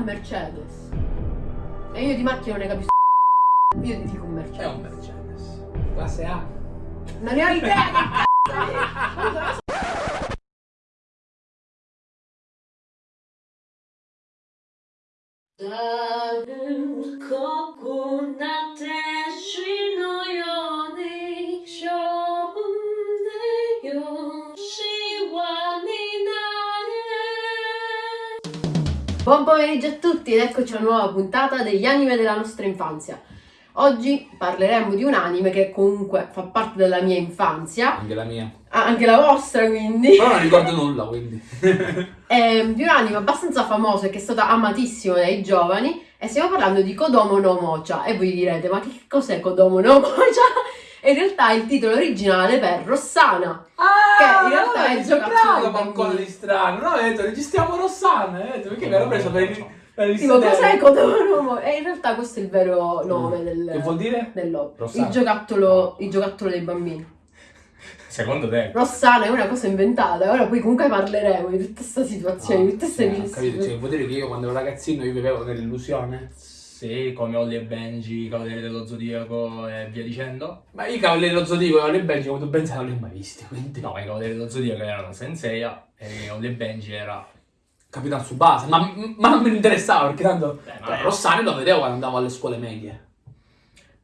un Mercedes. E io di macchina non ne capisco. Io ti dico un È Mercedes. un Mercedes. Classe A. Non ne ho idea che cazzo è. Pomeriggio a tutti ed eccoci a una nuova puntata degli anime della nostra infanzia. Oggi parleremo di un anime che comunque fa parte della mia infanzia, Anche la mia. ah, anche la vostra quindi. Però non ricordo nulla, quindi. È di un anime abbastanza famoso e che è stato amatissimo dai giovani e stiamo parlando di Kodomo no Mocha e voi direte ma che cos'è Kodomo no Mocha? E in realtà il titolo originale per Rossana. Che in realtà è il giocattolo qualcosa di strano. No, ho detto, registriamo Rossana. Ho detto, perché mi ero preso per il. Tipo cos'è Mocha? E in realtà questo è il vero nome del, Che vuol dire? dell'opera. Il giocattolo, il giocattolo dei bambini. Secondo te? Rossana è una cosa inventata, ora poi comunque parleremo di tutta questa situazione, di tutte queste Ah, sì, ho capito, cioè, vuol dire che io quando ero ragazzino io vivevo nell'illusione? Sì, come Ollie e Benji, Cavalieri dello Zodiaco e via dicendo. Ma io i cavalieri dello Zodiaco e le Benji, come tu ben sai, non li ho mai visti, quindi... No, i Cavalieri dello Zodiaco erano Senseiya e Ollie e Benji era... Capitan Tsubasa, ma, ma non mi interessava perché tanto... Beh, ma Cioè, è- Rossana lo vedevo quando andavo alle scuole medie.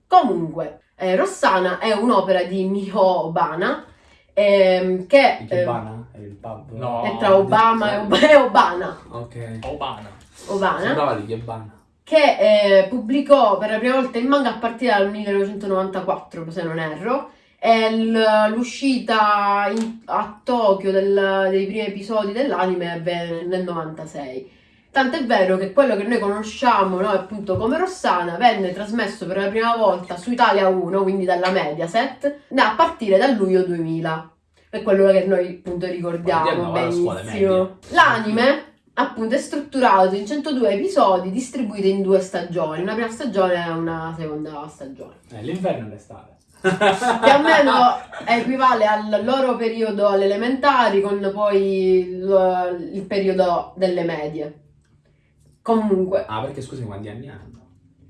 Comunque, eh, Rossana è un'opera di Miho Obana ehm, che Il eh, Cubana? È il pub? No. è tra Obama e, Ob- e Obana, Ok. Obana. Obana Sembrava lì, Cubana. Che eh, pubblicò per la prima volta il manga a partire dal 1994, se non erro. E l'uscita a Tokyo del- dei primi episodi dell'anime avvenne nel 96. Tant'è vero che quello che noi conosciamo noi appunto come Rossana venne trasmesso per la prima volta su Italia 1, quindi dalla Mediaset, a partire dal luglio 2000. È quello che noi appunto ricordiamo benissimo. L'anime appunto è strutturato in 102 episodi distribuiti in due stagioni, una prima stagione e una seconda stagione. Eh, l'inverno e l'estate. Più o meno equivale al loro periodo alle elementari con poi il, il periodo delle medie. Comunque, Ah, perché scusi quanti anni hanno?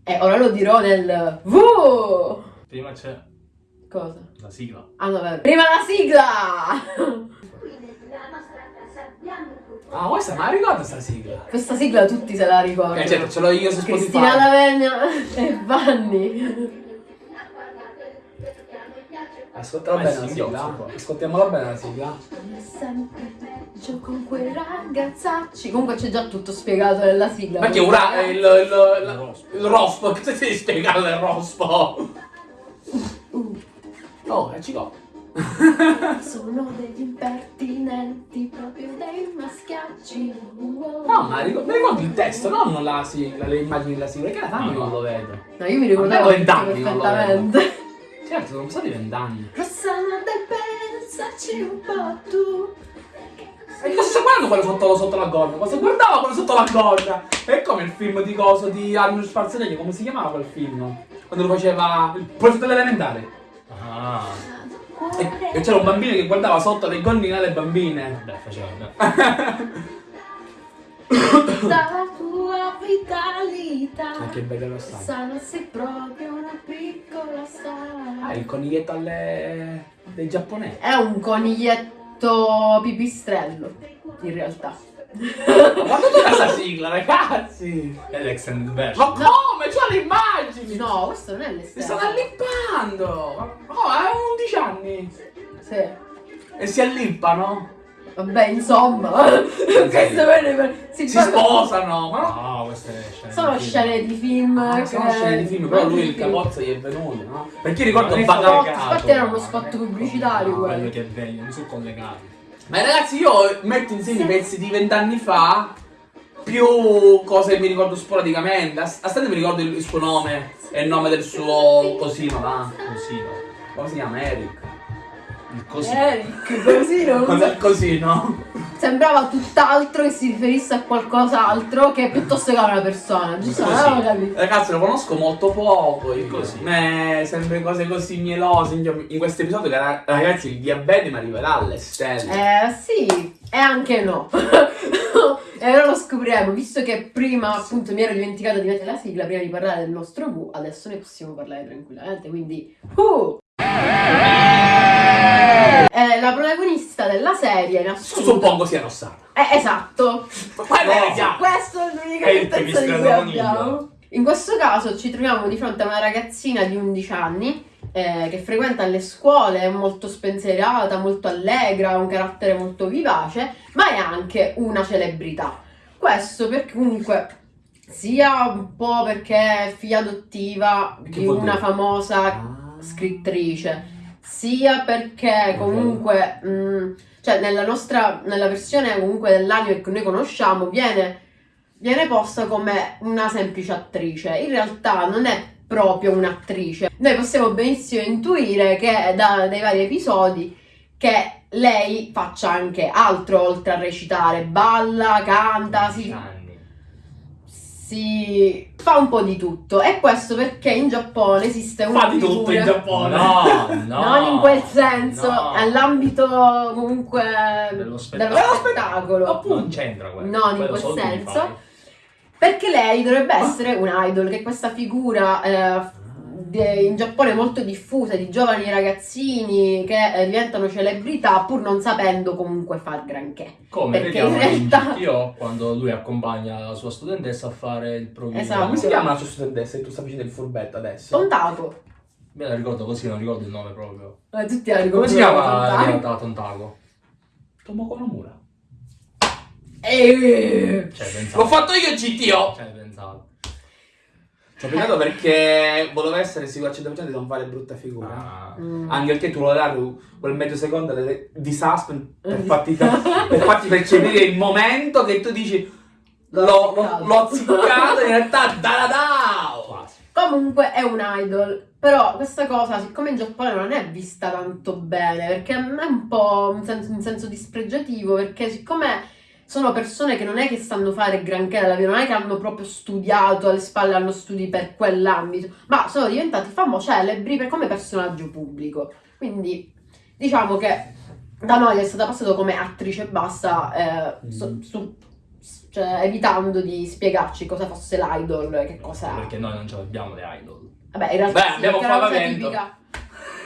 e ora lo dirò nel V. Prima c'è Cosa? la sigla. Ah, no, vabbè. Prima la sigla! Ah, questa me la ricordo sta sigla. Questa sigla tutti se la ricordano. Eh, certo, ce l'ho io su Cristina Spotify. D'Avena e Vanni. Ascoltala Ma bene è la sigla. Ascoltiamola bene la sigla. È sempre peggio con quei ragazzacci. Comunque c'è già tutto spiegato nella sigla. Perché ora il, il, il, il rospo, cosa ti devi spiegare del rospo? Oh, e ci go. Sono degli impertinenti, proprio dei maschiacci. No, ma ricordo, mi ricordo il testo, non la sigla, le immagini della sigla, perché era tanto non lo vedo. No, io mi ricordavo vent'anni non lo perfettamente. Certo, sono passati vent'anni. Rossana del pensaci un po' tu. E cosa sta guardando quello sotto, sotto la gonna? Cosa guardava quello sotto la gonna? È come il film di coso di Arnold Schwarzenegger, come si chiamava quel film? Quando lo faceva il professore dell'elementare. Ah, E, e c'era un bambino che guardava sotto le gonnine alle bambine. beh, faceva. Dalla tua vitalità. Ma che bello lo sta. Rossana sei proprio una piccola star. Ah, il coniglietto alle... dei giapponesi. È un coniglietto pipistrello, in realtà. Ma tutta questa sigla, ragazzi! È l'extended Ma version. come? C'ho le immagini! No, questo non è Si l'esterno. stanno allippando! Ma- Oh, ha 11 anni! Sì. E si allippano? Vabbè, insomma. Si, Si sposano! Ma no! No, queste scene. Sono di film. scene di film. Ah, che- sono scene di film, però lui il capozzo gli è venuto, no? Perché io ricordo spot, collegato, infatti era uno ma spot pubblicitario quello che è bello, non sono collegati. Ma ragazzi, io metto insieme i pezzi di vent'anni fa, più cose che mi ricordo sporadicamente. A, stante mi ricordo il, suo nome e il nome del suo cosino, là. Così, no? Come si chiama? Eric. Il così. Eric, così non Cos'è il cosino? Sembrava tutt'altro che si riferisse a qualcos'altro che piuttosto che a una persona. Giusto? Così. Non avevo capito. Ragazzi, lo conosco molto poco. io. Così. Me, sempre cose così mielose. In, questo episodio, ragazzi, il diabete mi arriverà alle stelle. Eh sì, e anche no. E ora lo scopriremo, visto che prima appunto mi ero dimenticata di mettere la sigla, prima di parlare del nostro V, adesso ne possiamo parlare tranquillamente, quindi... Uh! È la protagonista della serie in assoluto. Suppongo sia Rossana. Eh, esatto, Ma No. questa è l'unica certezza di cui abbiamo. In questo caso ci troviamo di fronte a una ragazzina di 11 anni eh, che frequenta le scuole, è molto spensierata, molto allegra, ha un carattere molto vivace, ma è anche una celebrità. Questo perché comunque sia un po' perché è figlia adottiva Che di una dire? famosa Ah. scrittrice, sia perché comunque, mh, cioè nella nostra, nella versione comunque dell'anime che noi conosciamo, viene, viene posta come una semplice attrice. In realtà non è proprio un'attrice. Noi possiamo benissimo intuire che da- dai vari episodi che lei faccia anche altro oltre a recitare, balla, canta, si, anni. Si fa un po' di tutto. E questo perché in Giappone esiste una Fa di tutto figura- in Giappone. No, no. non in quel senso, no. nell'ambito comunque Dello dello spettacolo. spettacolo. Non c'entra quello. No, in Quello quel tu mi senso. Perché lei dovrebbe essere un idol, che questa figura eh, in Giappone molto diffusa di giovani ragazzini che eh, diventano celebrità pur non sapendo comunque far granché. Come Perché vediamo in in realtà- GTO quando lui accompagna la sua studentessa a fare il provino. Esatto. Ma come si chiama la sua studentessa e tu stai facendo il furbetto adesso? Tontaco. Me la ricordo così, non ricordo il nome proprio. Eh, tutti la Come si ricordano chiama Tontaco. in realtà Tontaco? Tomoko Nomura. Eh, Cioè, pensato. L'ho fatto io GTO! Cioè, pensato. Ci ho pensato perché volevo essere sicuro al 100% di non fare brutta figura. Ah. mm. Anche perché tu lo dare quel mezzo secondo de- di suspense per farti, per farti percepire il momento che tu dici l'ho, l'ho, in realtà da da da. Comunque è un idol, però questa cosa, siccome in Giappone non è vista tanto bene, perché è un po' un senso, un senso dispregiativo, perché siccome sono persone che non è che sanno fare granché nella vita, non è che hanno proprio studiato alle spalle, hanno studi per quell'ambito, ma sono diventati famosi, celebri per- come personaggio pubblico. Quindi diciamo che da noi è stata passata come attrice e basta, eh, so- Mm. su- cioè, evitando di spiegarci cosa fosse l'idol, che cosa Perché noi non ce l'abbiamo le idol. Vabbè, in realtà Beh, sì, abbiamo tipica.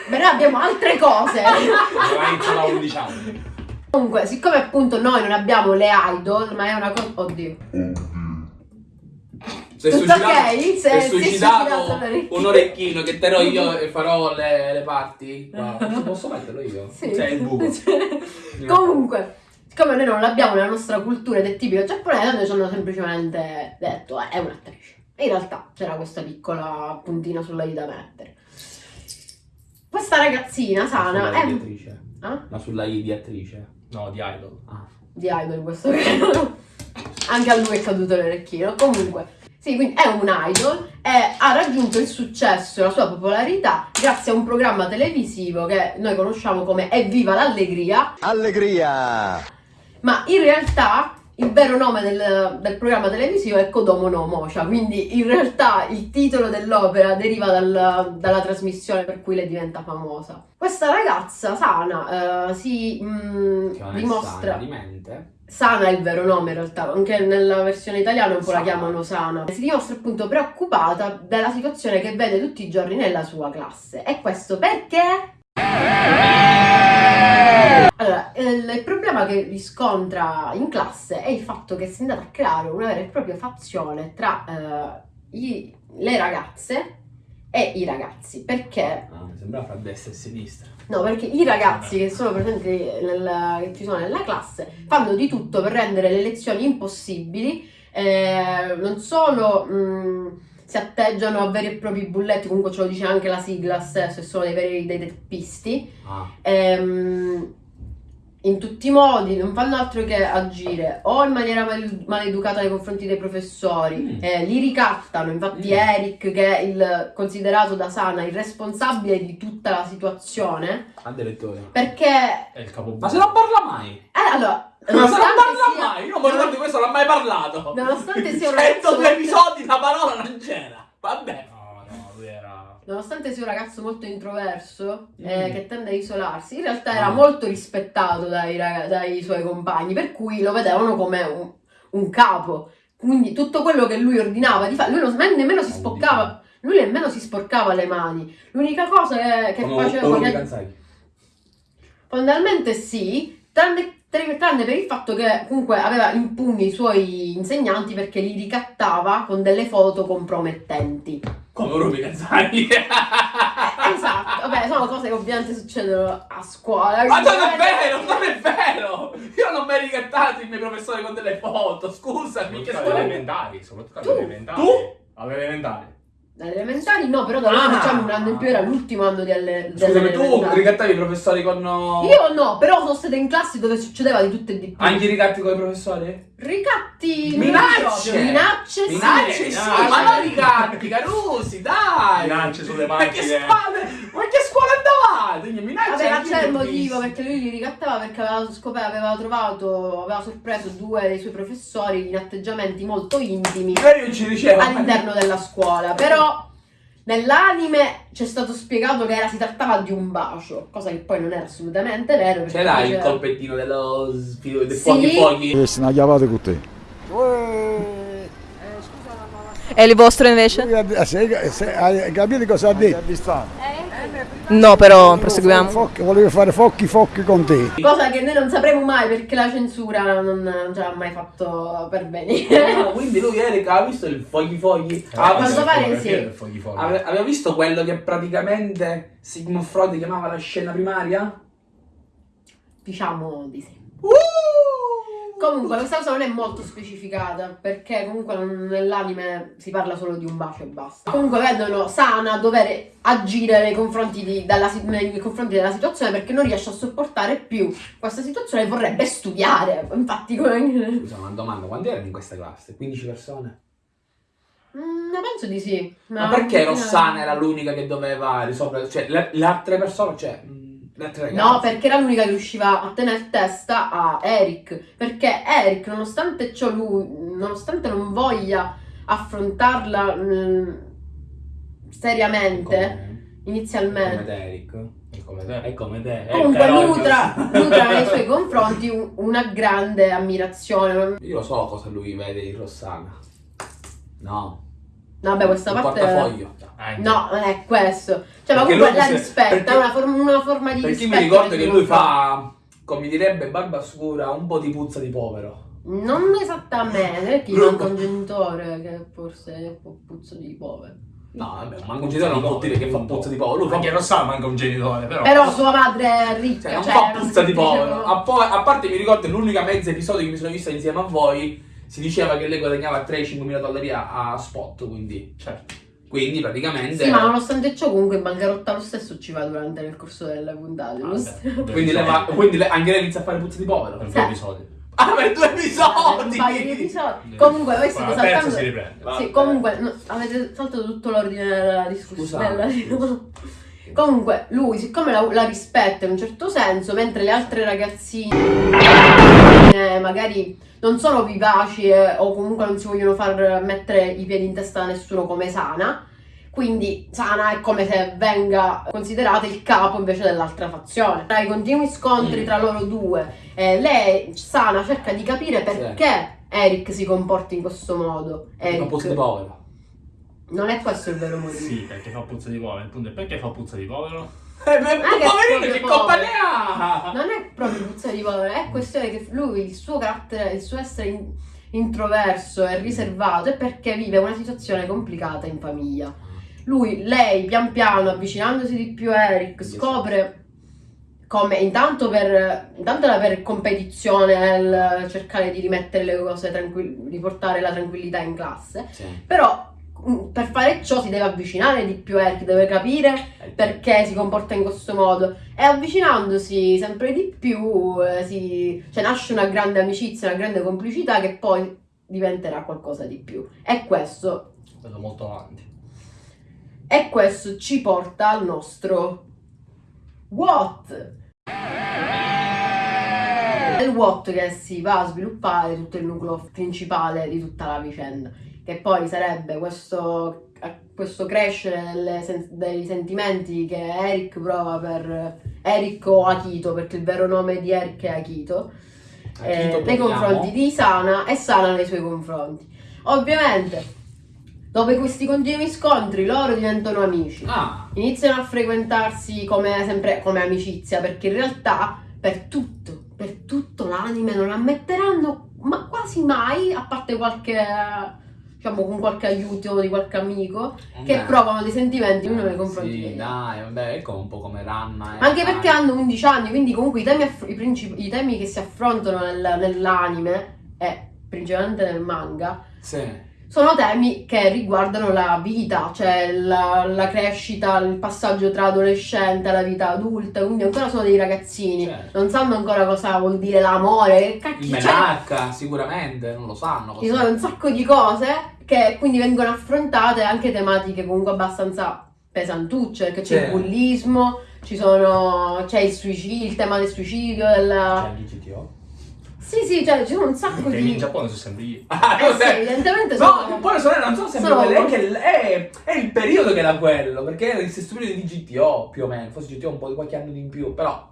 Beh, noi abbiamo altre cose. Aveva iniziato a 11 anni. Comunque, siccome appunto noi non abbiamo le idol, ma è una cosa... Oddio. È Tutto suicidato, ok? si Se- è si è suicidato un orecchino che terrò io e farò le, le parti. Posso- metterlo io? Sì. C'è il buco. Comunque, siccome noi non l'abbiamo nella nostra cultura ed è tipico giapponese, noi ci hanno semplicemente detto, eh, è un'attrice. E in realtà c'era questa piccola puntina sulla i da mettere. Questa ragazzina sana è... attrice. Ah? Ma sulla I di attrice. No, di idol. Ah. di idol in questo caso. Anche a lui è caduto l'orecchino. Comunque, sì, quindi è un idol e ha raggiunto il successo e la sua popolarità grazie a un programma televisivo che noi conosciamo come Evviva l'Allegria, Allegria! ma in realtà il vero nome del, del programma televisivo è Kodomo no Mocha, quindi in realtà il titolo dell'opera deriva dal- dalla trasmissione per cui lei diventa famosa. Questa ragazza sana eh, si mm, non è dimostra... sana di mente. Sana è il vero nome in realtà, anche nella versione italiana un po' la chiamano Sana. Si dimostra appunto preoccupata della situazione che vede tutti i giorni nella sua classe. E questo perché? Allora, il, problema che riscontra in classe è il fatto che si è andata a creare una vera e propria fazione tra eh, i- le ragazze e i ragazzi. Perché Ah, mi sembrava fra destra e sinistra. No, perché i ragazzi che sono presenti nella, che ci sono nella classe fanno di tutto per rendere le lezioni impossibili, eh, non solo mh, si atteggiano a veri e propri bulletti, comunque ce lo dice anche la sigla stesso, sono dei veri dei teppisti, Ah. ehm, in tutti i modi non fanno altro che agire o in maniera mal- maleducata nei confronti dei professori, Mm. eh, li ricattano. Infatti, Mm. Eric, che è il considerato da Sana il responsabile di tutta la situazione, Addirittura. perché È il capo Ma se non parla mai! eh, allora, Ma se non parla sia, mai! Io non mi ricordo di questo, non ha mai parlato! nonostante sia un ragazzo 102 molto- episodi, la parola non c'era! Vabbè! No, no, lui era... nonostante sia un ragazzo molto introverso eh, Mm. che tende a isolarsi, in realtà era Ah. molto rispettato dai, dai suoi compagni, per cui lo vedevano come un, un capo. Quindi tutto quello che lui ordinava di fare, lui non, nemmeno si spoccava, lui nemmeno si sporcava le mani. L'unica cosa che, che Come- faceva... che-. Fondamentalmente sì, tranne, tranne per il fatto che comunque aveva in pugno i suoi insegnanti perché li ricattava con delle foto compromettenti. Come Rubi Kanzai. Esatto, vabbè, sono cose che ovviamente succedono a scuola. Ma non è vero, non è vero! Io non mi hai ricattato i miei professori con delle foto, scusami, che alle scuola elementari, soprattutto Tu? alle elementari. Tu? Alle elementari. Dalle elementari no, però da noi Ah. facciamo un anno in più, era l'ultimo anno di alle, delle Scusami, tu ricattavi i professori con... Io no, però sono stata in classi dove succedeva di tutto e di più. Anche i ricatti con i professori? Ricatti Minacce! Minacce sì. Minacce sì, minacce. ma non ricatti, Carusi, dai! Minacce sulle Ma che macchine. scuola, ma che scuola andavate? Minacce Vabbè, ma c'è il motivo perché lui li ricattava perché aveva scoperto, aveva trovato, aveva sorpreso due dei suoi professori in atteggiamenti molto intimi io ci dicevo... all'interno della scuola. Però nell'anime c'è stato spiegato che era, si trattava di un bacio, cosa che poi non era assolutamente vero. Ce l'hai il colpettino dello sfilo dei Sì. fuochi fuochi? E se ne chiavate con te. E il vostro invece? Hai capito cosa ha detto? No, però proseguiamo. Focchi- Voleva fare focchi focchi con te. Cosa che noi non sapremo mai perché la censura non, non ce l'ha mai fatto pervenire. Ah, quindi lui Erika ha visto il fogli fogli? Ah, Ha quanto pare sì. Fogli fogli. ave- aveva visto quello che praticamente Sigmund Freud chiamava la scena primaria? Diciamo di sì. Uh! Comunque questa cosa non è molto specificata perché comunque nell'anime si parla solo di un bacio e basta. Comunque vedono Sana dover agire nei confronti, di- della, si- nei confronti della situazione perché non riesce a sopportare più questa situazione e vorrebbe studiare. Infatti come... Scusa, una domanda, quanti erano in questa classe? 15 persone? Mm, penso di sì. Ma perché Rossana era l'unica che doveva risolvere? Cioè, le, le altre persone, cioè, mh? No, perché era l'unica che riusciva a tenere testa a Eric. Perché Eric, nonostante ciò, lui, nonostante non voglia affrontarla mm, seriamente, Come, inizialmente. come te, Eric. È come te. È come te. Comunque nutra, nutra nei suoi confronti un- una grande ammirazione. Io lo so cosa lui vede in Rossana. No. no, Vabbè, questa il parte... portafoglio. Anche. No, non è questo. Cioè, ma Perché comunque la rispetta, perché- è una, form- una forma di Perché rispetto. mi ricordo che lui fa, come direbbe Barba Scura, un po' di puzza di povero. Non esattamente, perché Lui- manca un genitore che forse è un po' puzzo di povero. No, vabbè, ma un genitore non può dire che fa puzza di povero. Lui fa Anche Rossana manca un genitore, però. Però sua madre è ricca, Cioè, non cioè, fa non puzza di povero. A, po- a parte mi ricordo l'unica mezza episodio che mi sono vista insieme a voi. Si diceva che lei guadagnava 3-5 mila dollari a, a spot, quindi. Certo. Quindi praticamente. Sì, ma nonostante ciò comunque in bancarotta lo stesso ci va durante nel corso delle puntate, Ah, beh, Quindi, lei va- quindi lei- anche lei inizia a fare puzza di povero. Per Sì. due episodi. Ah, per due episodi! paio di episodi. Comunque voi state saltando... si riprende. Va Sì, comunque no, avete saltato tutto l'ordine della discussione. Della- Comunque lui, siccome la, la rispetta in un certo senso, mentre le altre ragazzine magari non sono vivaci eh, o comunque non si vogliono far mettere i piedi in testa a nessuno come Sana, quindi Sana è come se venga considerata il capo invece dell'altra fazione. Tra i continui scontri Mm. tra loro due, eh, lei, Sana, cerca di capire perché Eric si comporta in questo modo. Fa puzza di Eric. povero. Non è questo il vero motivo. Sì, perché fa puzza di povero. Il punto è perché fa puzza di povero? Eh, beh, poverino, che colpa ne ha? Non è proprio puzza di povero, è questione che lui, il suo carattere, il suo essere in- introverso e riservato è perché vive una situazione complicata in famiglia. Lui, lei, pian piano, avvicinandosi di più a Eric, scopre come intanto per, intanto era per competizione nel cercare di rimettere le cose tranquille, riportare la tranquillità in classe, Sì. però per fare ciò si deve avvicinare di più a Eric, deve capire perché si comporta in questo modo. E avvicinandosi sempre di più eh, si- cioè, nasce una grande amicizia, una grande complicità che poi diventerà qualcosa di più. E questo, Vedo molto avanti. e questo ci porta al nostro what? È il what che si va a sviluppare tutto il nucleo principale di tutta la vicenda che poi sarebbe questo, questo crescere delle dei sentimenti che Eric prova per Eric o Akito, perché il vero nome di Eric è Akito, eh, nei confronti di Sana e Sana nei suoi confronti. Ovviamente, dopo questi continui scontri, loro diventano amici. Ah, Iniziano a frequentarsi come sempre come amicizia, perché in realtà per tutto, per tutto l'anime non ammetteranno ma quasi mai, a parte qualche diciamo con qualche aiuto di qualche amico, che vabbè. provano dei sentimenti uno nei confronti Sì, dai, vabbè, è come un po' come Ranma. e Anche perché hanno 11 anni, quindi comunque i temi, i i temi che si affrontano nel- nell'anime e principalmente nel manga Sì. Sono temi che riguardano la vita, cioè la, la crescita, il passaggio tra adolescente alla vita adulta, quindi ancora sono dei ragazzini, Certo. non sanno ancora cosa vuol dire l'amore, che Il cacchio c'è. menarca, sicuramente, non lo sanno. Ci sono un sacco di cose che quindi vengono affrontate anche tematiche comunque abbastanza pesantucce, perché c'è il bullismo, ci sono, c'è il suicidio, il tema del suicidio, del... Cioè, il GTO. Sì, sì, cioè ci sono un sacco di... in Giappone sono sempre io. Ah, Eh sì, evidentemente No, sono... poi le sorelle non sono sempre sono- quelle, è, che il- è, è il periodo che era quello, perché era il stesso periodo di GTO più o meno, forse GTO un po' di qualche anno di in più, però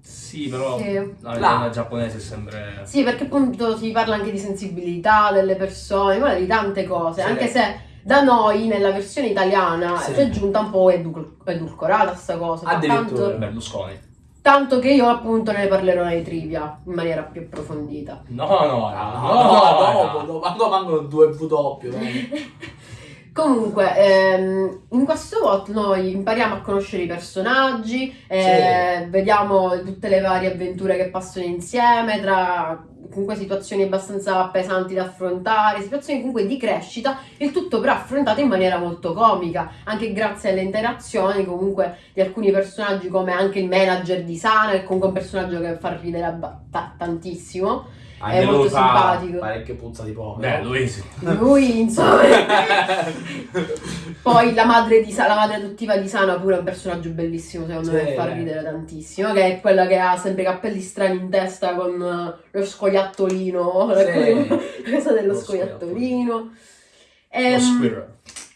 Sì, però Sì. la donna giapponese è sempre... Sì, perché appunto si parla anche di sensibilità delle persone, parla di tante cose, Sì. anche se da noi nella versione italiana Sì. c'è giunta un po' edul- edulcorata sta cosa. Addirittura. Tanto, Berlusconi. Tanto che io appunto ne parlerò nei trivia in maniera più approfondita. No, no, no, no, no, no, no, dopo, dopo, quando mancano due W, eh. Comunque, ehm, in questo voto noi impariamo a conoscere i personaggi, eh, vediamo tutte le varie avventure che passano insieme, tra comunque situazioni abbastanza pesanti da affrontare, situazioni comunque di crescita, il tutto però affrontato in maniera molto comica, anche grazie alle interazioni comunque di alcuni personaggi come anche il manager di Sana, che comunque è un personaggio che fa ridere tantissimo. Anche molto lui fa simpatico. parecchio puzza di povero. Beh, lui sì. Lui, insomma... Poi la madre, di Sa- la madre adottiva di Sana pure è un personaggio bellissimo, secondo me, Sì. che fa ridere tantissimo, che è quella che ha sempre i capelli strani in testa con eh, lo scoiattolino, Sì. la cosa dello Lo scoiattolino. Ehm, squirrel.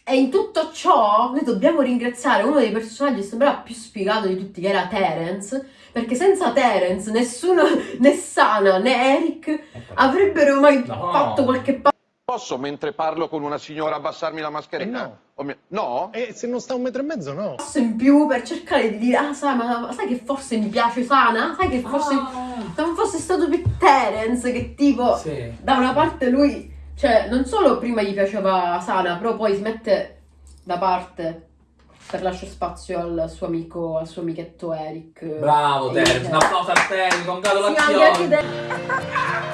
e in tutto ciò noi dobbiamo ringraziare uno dei personaggi che sembrava più spiegato di tutti, che era Terence, perché senza Terence nessuno, né Sana né Eric avrebbero mai No. fatto qualche passo Posso, mentre parlo con una signora, abbassarmi la mascherina? Eh no. Mi- no? E se non sta un metro e mezzo, no. in più per cercare di dire ah sai, ma sai che forse mi piace Sana? Sai che forse Ah, se non fosse stato per Terence che tipo sì. da una parte lui cioè non solo prima gli piaceva Sana però poi si mette da parte per lasciare spazio al suo amico al suo amichetto Eric Bravo Terence, un applauso a te, Sì, ma anche congratulazioni.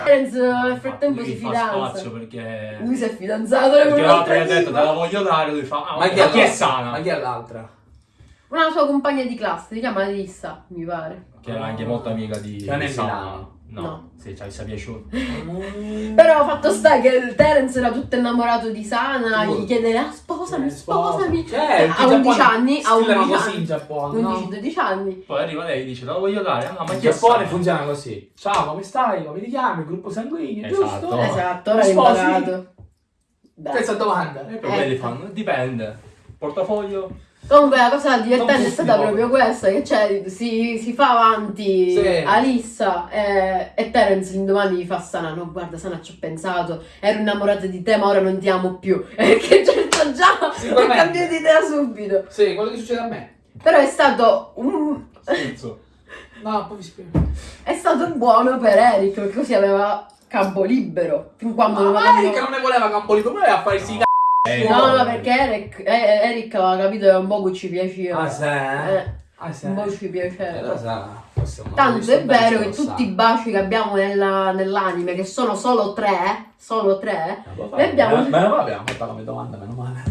Terence nel frattempo Lui si fa fidanza spazio perché... lui si è fidanzato con Perché gli ha detto te la voglio dare, lui fa... Ah, Ma chi è, chi è l'altra? sana? Ma chi è l'altra? una sua compagna di classe si chiama Alissa mi pare Che era anche molto amica di... Di Sana. No. No. Sì, ci sia piaciuto. Però fatto sta che il Terence era tutto innamorato di Sana, Tu- gli chiede ah, sposami, Eh, sposami. Certo, a i 11 giapponesi anni, a scrivono 11 così in anni. Giappone, no? 11-12 anni. Poi arriva lei e dice la voglio dare. Ah, ma In Giappone funziona così. Ciao, come stai? Come ti chiami? Gruppo sanguigno, Esatto. giusto? Esatto, ora l'hai sposi? imparato. Questa domanda. E poi Ecco. fanno, dipende. Portafoglio? Comunque la cosa Non divertente è stata proprio questa, che c'è, si, si fa avanti Sì. Alissa e, e Terence l'indomani gli fa Sana, no guarda Sana ci ho pensato, ero innamorata di te ma ora non ti amo più. Che certo già ha cambiato idea subito. Sì, quello che succede a me. Però è stato un, Scherzo. No, poi vi spiego. È stato buono per Eric, perché così aveva campo libero. Fin quando non Ma avevamo- Erika non ne voleva campo libero, voleva fare Eh, No, no, perché Eric, eh, Eric aveva capito che un po' ci piaceva. Ah, sì? Eh, Ah, sì. un po' ci Eh, piaceva. forse non Tanto è vero che tutti i baci che abbiamo nella- nell'anime, che sono solo tre, solo tre, Ma Noi abbiamo- Me me lo abbiamo fatta come domanda, meno male.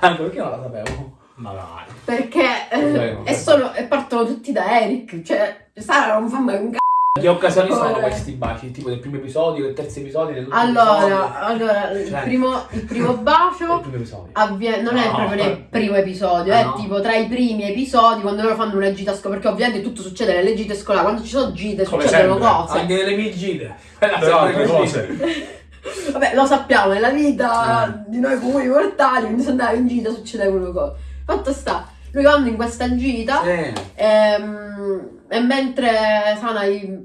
Anche perché non la sapevo. Ma dai. perché eh, e, sono, e partono tutti da Eric, cioè Sara non fa mai un c***o. Che occasioni sono questi baci? Tipo del primo episodio, del terzo episodio, dell'ultimo Allora, episodio? allora il, Cioè. primo, il primo bacio primo avviene, non è No. proprio nel primo episodio, Ah, è no? tipo tra i primi episodi quando loro fanno una gita scolare, perché ovviamente tutto succede nelle gite scolari, quando ci sono gite Come succedono sempre. cose. Anche nelle mie gite. Quella Però altre cose. Vabbè, lo sappiamo, nella vita Mm. di noi comuni mortali, quando si andava in gita succedevano cose. Fatto sta Lui vanno in questa gita Sì. ehm, e mentre Sana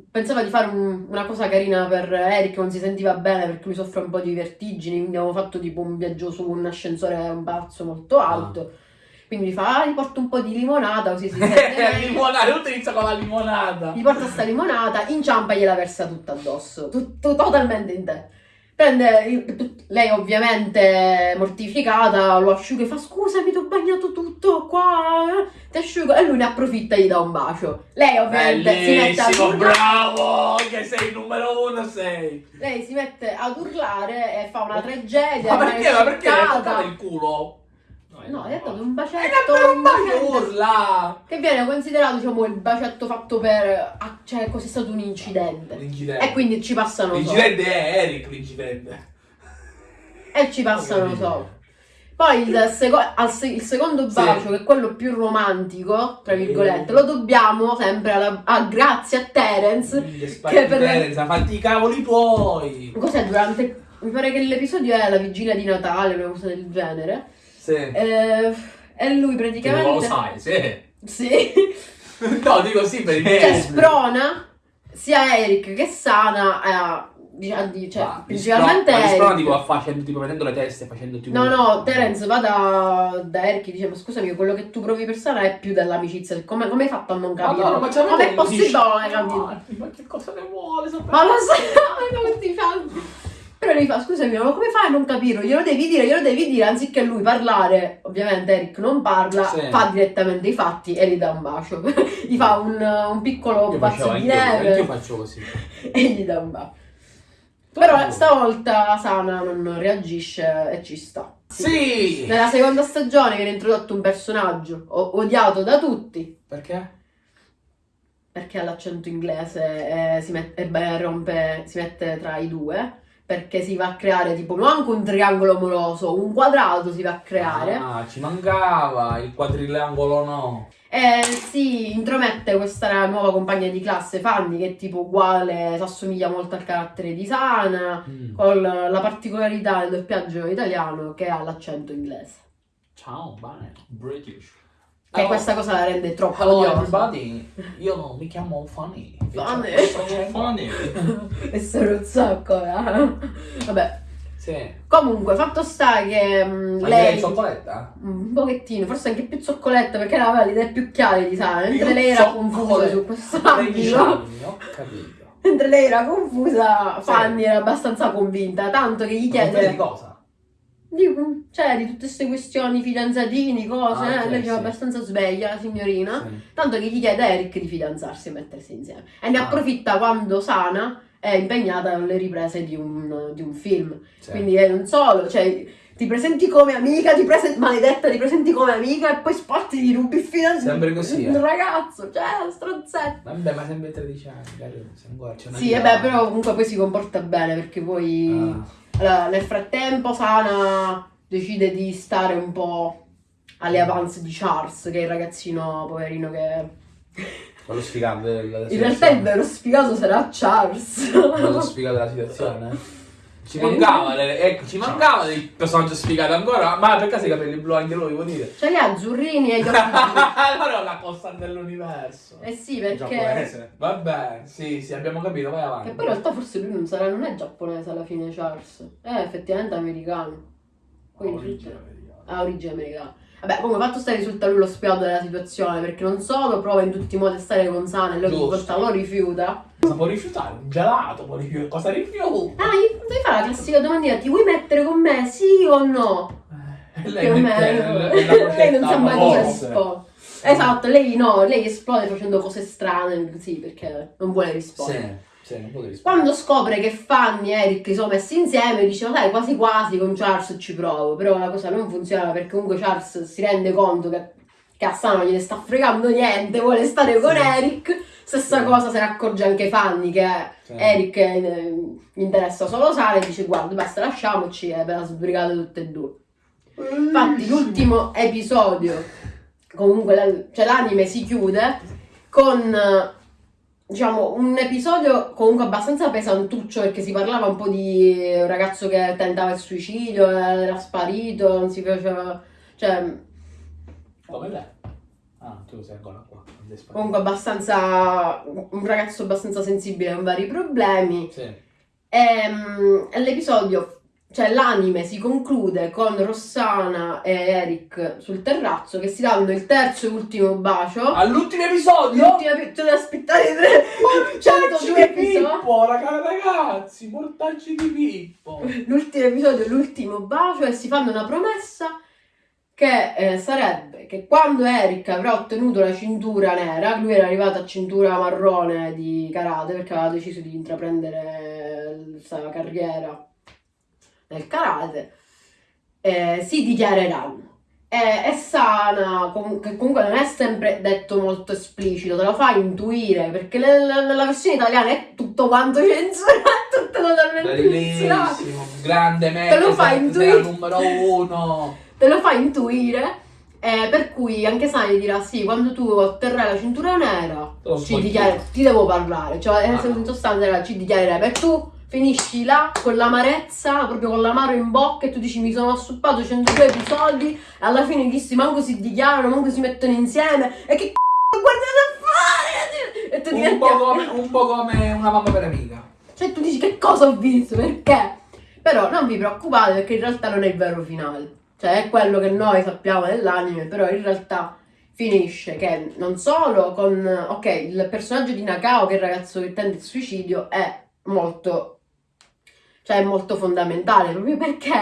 pensava di fare un- una cosa carina per Eric, non si sentiva bene perché lui soffre un po' di vertigini, quindi abbiamo fatto tipo un viaggio su un ascensore un palazzo molto alto. Quindi gli fa, ah, gli porto un po' di limonata così si sente limonata, tutto inizia con la limonata. Gli porta sta limonata, inciampa e gliela versa tutta addosso, tutto totalmente in te. Prende il- lei ovviamente mortificata, lo asciuga e fa scusami ti ho bagnato tutto qua, eh, ti asciugo e lui ne approfitta e gli dà un bacio. Lei ovviamente si mette a Bellissimo, urlare, bravo! Che sei il numero uno, sei! lei si mette ad urlare e fa una tragedia. Ma perché? Ma perché? Toccato il culo? No, gli ha dato un bacetto, per un bacio urla! che viene considerato diciamo il bacetto fatto per... ah, cioè così è stato un incidente. L'incidente. E quindi ci passano. L'incidente è Eric, l'incidente. E ci passano sopra. Poi il, seco- se- il secondo Sì. bacio, che è quello più romantico, tra virgolette, lo dobbiamo sempre alla- a, grazie a Terence. Che Che per- Teresa, fatti i cavoli tuoi! Cos'è durante... Mi pare che l'episodio è la vigilia di Natale, una cosa del genere. Sì. Eh, e lui Che praticamente... non lo sai, sì. Sì. No, dico sì per i cioè sprona sia Eric che Sana a... dic- di- cioè, Ma principalmente Ma Eric. sprona tipo facendo, tipo mettendo le teste, facendo tipo... No, no, Terence va da, da Eric e dice: Ma scusami, quello che tu provi per Sara è più dell'amicizia. Come, come hai fatto a non capire? Madonna, ma c'è Come è possibile capito? Ma che cosa ne vuole sapere? Ma lo sai, non ti fa. Però lui fa: Scusami, ma come fai a non capirlo? Glielo devi dire, glielo devi dire. Anziché lui parlare, ovviamente Eric non parla, Sì. fa direttamente i fatti e gli dà un bacio. gli fa un, un piccolo Io facevo di neve faccio così. e gli dà un bacio. Però stavolta Sana non reagisce e ci sta. Sì! Nella seconda stagione viene introdotto un personaggio odiato da tutti Perché? perché ha l'accento inglese e, si, met- e beh, rompe, si mette tra i due. Perché si va a creare tipo non anche un triangolo amoroso, un quadrato si va a creare. Ah, ci mancava, il quadriangolo no. E si intromette questa nuova compagna di classe, Fanny, che è tipo uguale, si assomiglia molto al carattere di Sana, Mm. con la particolarità del doppiaggio italiano che ha l'accento inglese. Ciao, bene. British. Che Hello. questa cosa la rende troppo Hello everybody, io mi chiamo Fanny. Funny. Sono Fanny. e sono un sacco, eh. Vabbè. Sì. Comunque, fatto sta che mm, Ma lei cioccoletta? Un pochettino, forse anche più zoccoletta perché aveva le idee più chiare di Sara, mentre Io lei era confusa su questo 13 ambito. Mentre lei era confusa, Sì. Fanny era abbastanza convinta, tanto che gli confusa di chiede cosa? Di, cioè, di tutte queste questioni, fidanzatini, cose, Ah, eh, lei era sì. abbastanza sveglia, la signorina. Sì. Tanto che gli chiede a Eric di fidanzarsi e mettersi insieme. E ne Ah. approfitta quando Sana è impegnata alle riprese di un, di un film. Sì. Quindi eh, non solo, cioè ti presenti come amica, ti presenti, maledetta, ti presenti come amica e poi spotti di rubi il fidanzato. Sempre così, Un eh. ragazzo, cioè, stronzetto. Vabbè, ma sempre 13 anni, carino, se Sì, e beh, avanti. però comunque poi si comporta bene perché poi... Ah. Allora, nel frattempo Sana decide di stare un po' alle avance di Charles, che è il ragazzino poverino che... Quello sfigato della In realtà il vero sfigato sarà Charles. Quello sfigato della situazione. Ci mancava, le- ecco, ci mancava il personaggio sfigato ancora. Ma per caso i capelli blu anche lui, vuol dire? Cioè, gli azzurrini e gli occhi allora è una cosa dell'universo. Eh sì, perché... Giapponese. Vabbè, sì, sì, abbiamo capito, vai avanti. Che poi in realtà forse lui non sarà, non è giapponese alla fine Charles. È effettivamente americano. Quindi ha origine americana. Vabbè, comunque fatto sta risulta lui lo spiato della situazione, perché non solo prova in tutti i modi a stare con Sana e lui ogni volta lo rifiuta. Cosa può rifiutare? Un gelato può rifiutare. Cosa rifiuta? Ah, gli devi fare la classica domandina, ti vuoi mettere con me? Sì o no? E Più o lei mette la lei non sa mai cosa rispondere. Esatto, lei no, lei esplode facendo cose strane, sì, perché non vuole rispondere. Sì, sì, non può rispondere. Quando scopre che Fanny e Eric si sono messi insieme, dice, dai, quasi quasi con Charles ci provo. Però la cosa non funziona perché comunque Charles si rende conto che, non gliene sta fregando niente, vuole stare con Sì. Eric. Stessa Sì. cosa se ne accorge anche Fanny che Sì. Eric eh, gli interessa solo Sara e dice, guarda, basta lasciamoci e ve la sbrigate tutte e due. Infatti l'ultimo episodio, comunque cioè l'anime si chiude con eh, diciamo un episodio comunque abbastanza pesantuccio perché si parlava un po' di un ragazzo che tentava il suicidio, era sparito, non si faceva... cioè Come lei? Ah, tu sei ancora qua. Comunque abbastanza, un ragazzo abbastanza sensibile con vari problemi. Sì. Ehm, E, l'episodio, cioè l'anime si conclude con Rossana e Eric sul terrazzo che si danno il terzo e ultimo bacio. All'ultimo episodio? L'ultima, tu devi aspettare tre, Mortacci 102 di episodi. Pippo, raga- ragazzi, mortacci di Pippo. L'ultimo episodio, l'ultimo bacio e si fanno una promessa che eh, sarebbe che quando Eric avrà ottenuto la cintura nera, lui era arrivato a cintura marrone di karate perché aveva deciso di intraprendere questa carriera nel karate, eh, si dichiareranno. E, e Sana, com- che comunque non è sempre detto molto esplicito, te lo fa intuire perché le- nella versione italiana è tutto quanto censurato, tutto totalmente censurato Bellissimo, grande Te lo sei intuire. numero uno. te lo fa intuire. eh, per cui anche Sani dirà sì, quando tu otterrai la cintura nera, lo ci sbagli. dichiare- ti devo parlare, cioè Ah. in sostanza ci dichiarerai, per tu finisci là con l'amarezza, proprio con l'amaro in bocca e tu dici mi sono assuppato 102 episodi e alla fine dissi manco si dichiarano, manco si mettono insieme e che c***o guardate a fare? E tu Un diventi po' come, un po' come una mamma per amica. cioè tu dici che cosa ho visto, perché? Però non vi preoccupate perché in realtà non è il vero finale. Cioè è quello che noi sappiamo dell'anime, però in realtà finisce che non solo con... Ok, il personaggio di Nakao, che è il ragazzo che tenta il suicidio, è molto... Cioè è molto fondamentale, proprio perché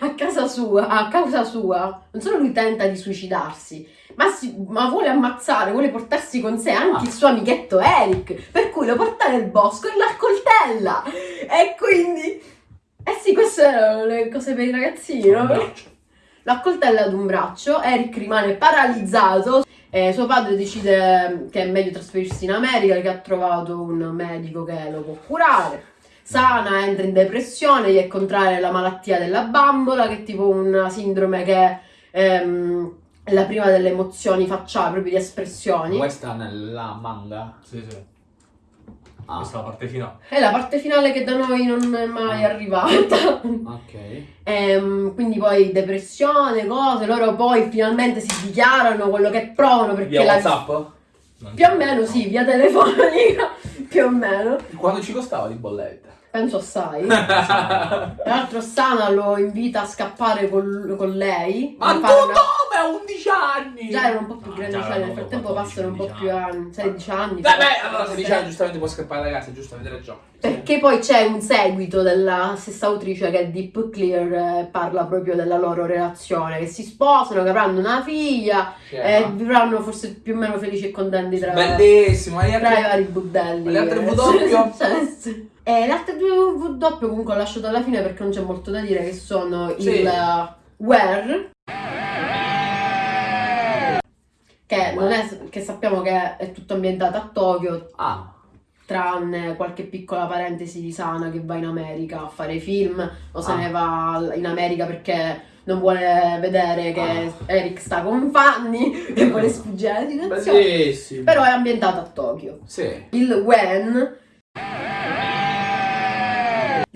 a casa sua, a causa sua, non solo lui tenta di suicidarsi, ma, si- ma vuole ammazzare, vuole portarsi con sé anche il suo amichetto Eric, per cui lo porta nel bosco e l'accoltella. E quindi... Eh sì, queste erano le cose per i ragazzini, no? Lo accoltella ad un braccio, Eric rimane paralizzato. E suo padre decide che è meglio trasferirsi in America, che ha trovato un medico che lo può curare. Sana entra in depressione, gli è contraria la malattia della bambola, che è tipo una sindrome che ehm, è la prima delle emozioni facciali, proprio di espressioni. Questa nella manga. Sì, sì. Ah, Questa è la parte finale. È la parte finale che da noi non è mai Ah. arrivata. ok. Ehm, quindi poi depressione, cose, loro poi finalmente si dichiarano quello che provano perché Via la WhatsApp? Non più o meno sì, via telefonica, più o meno, Quanto ci costava di bolletta? Penso assai. Tra l'altro Sana lo invita a scappare col- con lei. Ma tu una- dove? A 11 anni! Già erano un po' più Ah, grandi, già cioè nel frattempo 14, passano un po' 15 più anni, 16 anni. Vabbè, forse. allora 16 anni giustamente può scappare da casa, giusto, avete ragione. Perché poi c'è un seguito della stessa autrice che è Deep Clear, eh, parla proprio della loro relazione, che si sposano, che avranno una figlia e vivranno forse più o meno felici e contenti tra, Bellissimo, tra i vari budelli. Che- W? E le altre due W comunque ho lasciato alla fine perché non c'è molto da dire, che sono Sì. il Where, che, non è, che sappiamo che è tutto ambientato a Tokyo, Ah, tranne qualche piccola parentesi di Sana che va in America a fare film o se Ah. ne va in America perché non vuole vedere che Ah. Eric sta con Fanny e vuole sfuggire alla situazione. Però è ambientato a Tokyo. Sì. Il when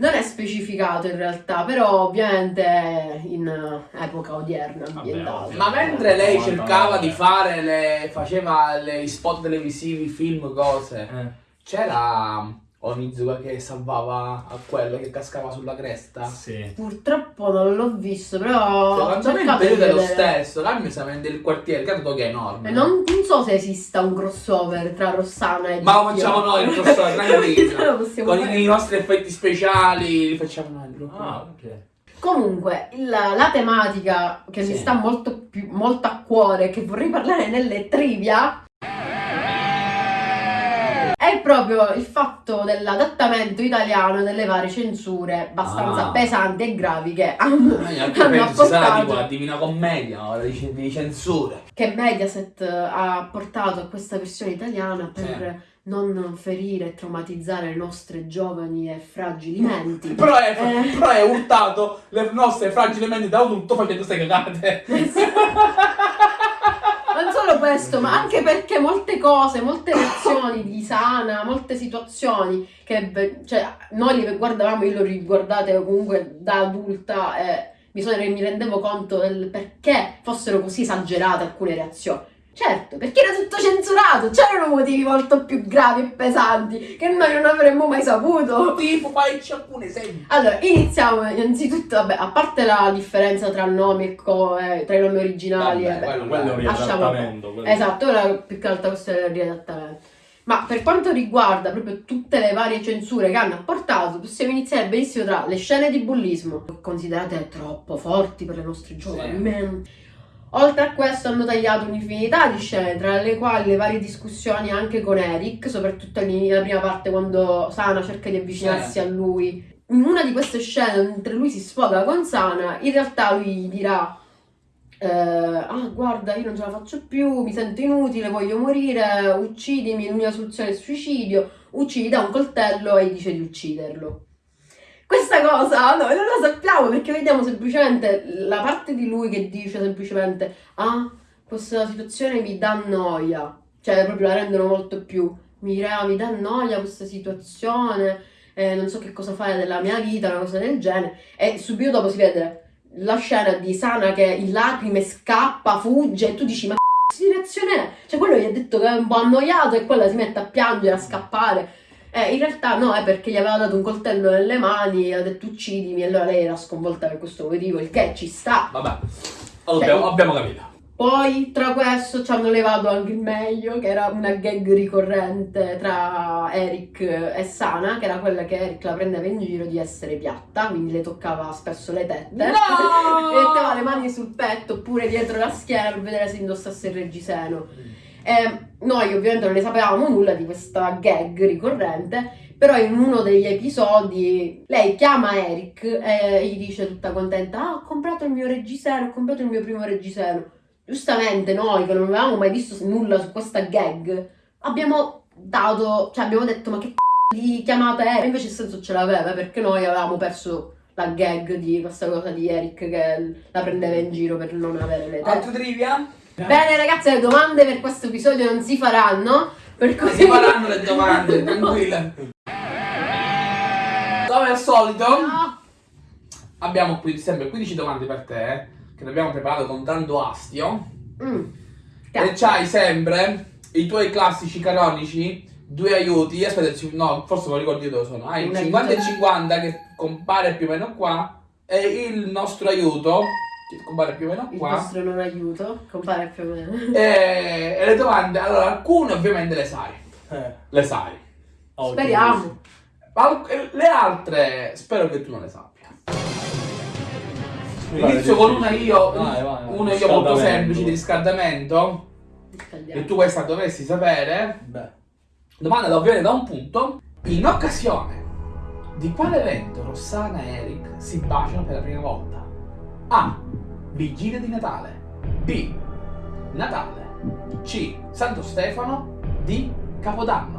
non è specificato in realtà, però ovviamente è in eh, epoca odierna ambientato. ovvio. Ma mentre lei 99. cercava di fare le. faceva gli spot televisivi, film, cose, Eh. c'era Onizuka che salvava a quello che cascava sulla cresta? Sì. Purtroppo non l'ho visto, però Secondo me il periodo è lo stesso, là mi sa il quartiere, credo Tokyo è enorme. E Non, non so se esista un crossover tra Rossana e Ma lo facciamo noi, il crossover, possiamo Con fare. i nostri effetti speciali li facciamo noi. il gruppo. Ah, ok. Comunque, il- la tematica che mi Sì. sta molto, più, molto a cuore, che vorrei parlare nelle trivia, è proprio il fatto dell'adattamento italiano delle varie censure abbastanza Ah. pesanti e gravi che hanno, anche hanno apportato, la Divina Commedia, ora di, di censure. che Mediaset ha portato a questa versione italiana per non ferire e traumatizzare le nostre giovani e fragili menti. Però è, Eh. però è urtato le nostre fragili menti da tutto facendo ste cagate. Questo, ma anche perché molte cose, molte reazioni di Sana, molte situazioni che cioè, noi le guardavamo, io le ho riguardate comunque da adulta e sono- mi rendevo conto del perché fossero così esagerate alcune reazioni. Certo, perché era tutto censurato, c'erano motivi molto più gravi e pesanti che noi non avremmo mai saputo. Tipo, facci alcuni esempi. Allora, iniziamo innanzitutto, vabbè, a parte la differenza tra nomi e co- eh, tra i nomi originali Vabbè, e beh, quello- Quello è un lasciamo- riadattamento. quello- Esatto, ora più che altro questione del riadattamento. Ma per quanto riguarda proprio tutte le varie censure che hanno apportato, possiamo iniziare benissimo tra le scene di bullismo, considerate troppo forti per le nostre giovani Sì. Oltre a questo hanno tagliato un'infinità di scene, tra le quali le varie discussioni anche con Eric, soprattutto nella prima parte quando Sana cerca di avvicinarsi Sì. a lui. In una di queste scene, mentre lui si sfoga con Sana, in realtà lui gli dirà eh, ah guarda io non ce la faccio più, mi sento inutile, voglio morire, uccidimi, l'unica soluzione è il suicidio, uccidi da un coltello e gli dice di ucciderlo. Questa cosa noi non la sappiamo perché vediamo semplicemente la parte di lui che dice semplicemente ah questa situazione mi dà noia, cioè proprio la rendono molto più, mi dirà mi dà noia questa situazione, eh, non so che cosa fare della mia vita, una cosa del genere e subito dopo si vede la scena di Sana che in lacrime scappa, fugge e tu dici ma che reazione è? Cioè quello gli ha detto che è un po' annoiato e quella si mette a piangere, a scappare. Eh, in realtà no, è perché gli aveva dato un coltello nelle mani e ha detto uccidimi e allora lei era sconvolta per questo motivo, il che ci sta. Vabbè, allora, abbiamo, abbiamo capito. Poi tra questo ci hanno levato anche il meglio, che era una gag ricorrente tra Eric e Sana, che era quella che Eric la prendeva in giro di essere piatta, quindi le toccava spesso le tette. No! e metteva le mani sul petto oppure dietro la schiena per vedere se indossasse il reggiseno. E noi ovviamente non ne sapevamo nulla di questa gag ricorrente, però in uno degli episodi lei chiama Eric e gli dice tutta contenta: Ah, ho comprato il mio reggiseno, ho comprato il mio primo reggiseno. Giustamente noi che non avevamo mai visto nulla su questa gag, abbiamo dato, cioè abbiamo detto ma che c***o di chiamata è? Invece il senso ce l'aveva perché noi avevamo perso la gag di questa cosa di Eric che la prendeva in giro per non avere le tette. Altro trivia? Bene ragazzi, le domande per questo episodio non si faranno, per cui Si faranno le domande, tranquilla. Come al solito, No. abbiamo qui sempre 15 domande per te, eh, che le abbiamo preparato con tanto astio. Mm. E c'hai sempre i tuoi classici canonici, due aiuti. Aspetta, no, forse lo ricordo io dove sono. Hai il Un 50 e aiuto. 50 che compare più o meno qua. E il nostro aiuto, che compare più o meno Il qua. vostro non aiuto, compare più o meno. E, e le domande, allora, alcune ovviamente le sai. Eh, Le sai. ok. Speriamo. Al- le altre spero che tu non le sappia. Inizio con una io, Vai, vai, una io molto semplice di riscaldamento. E tu questa dovresti sapere. Beh, Domanda da ovviare da un punto. In occasione di quale evento Rossana e Eric si baciano per la prima volta? A. Vigilia di Natale. B. Natale. C. Santo Stefano. D. Capodanno.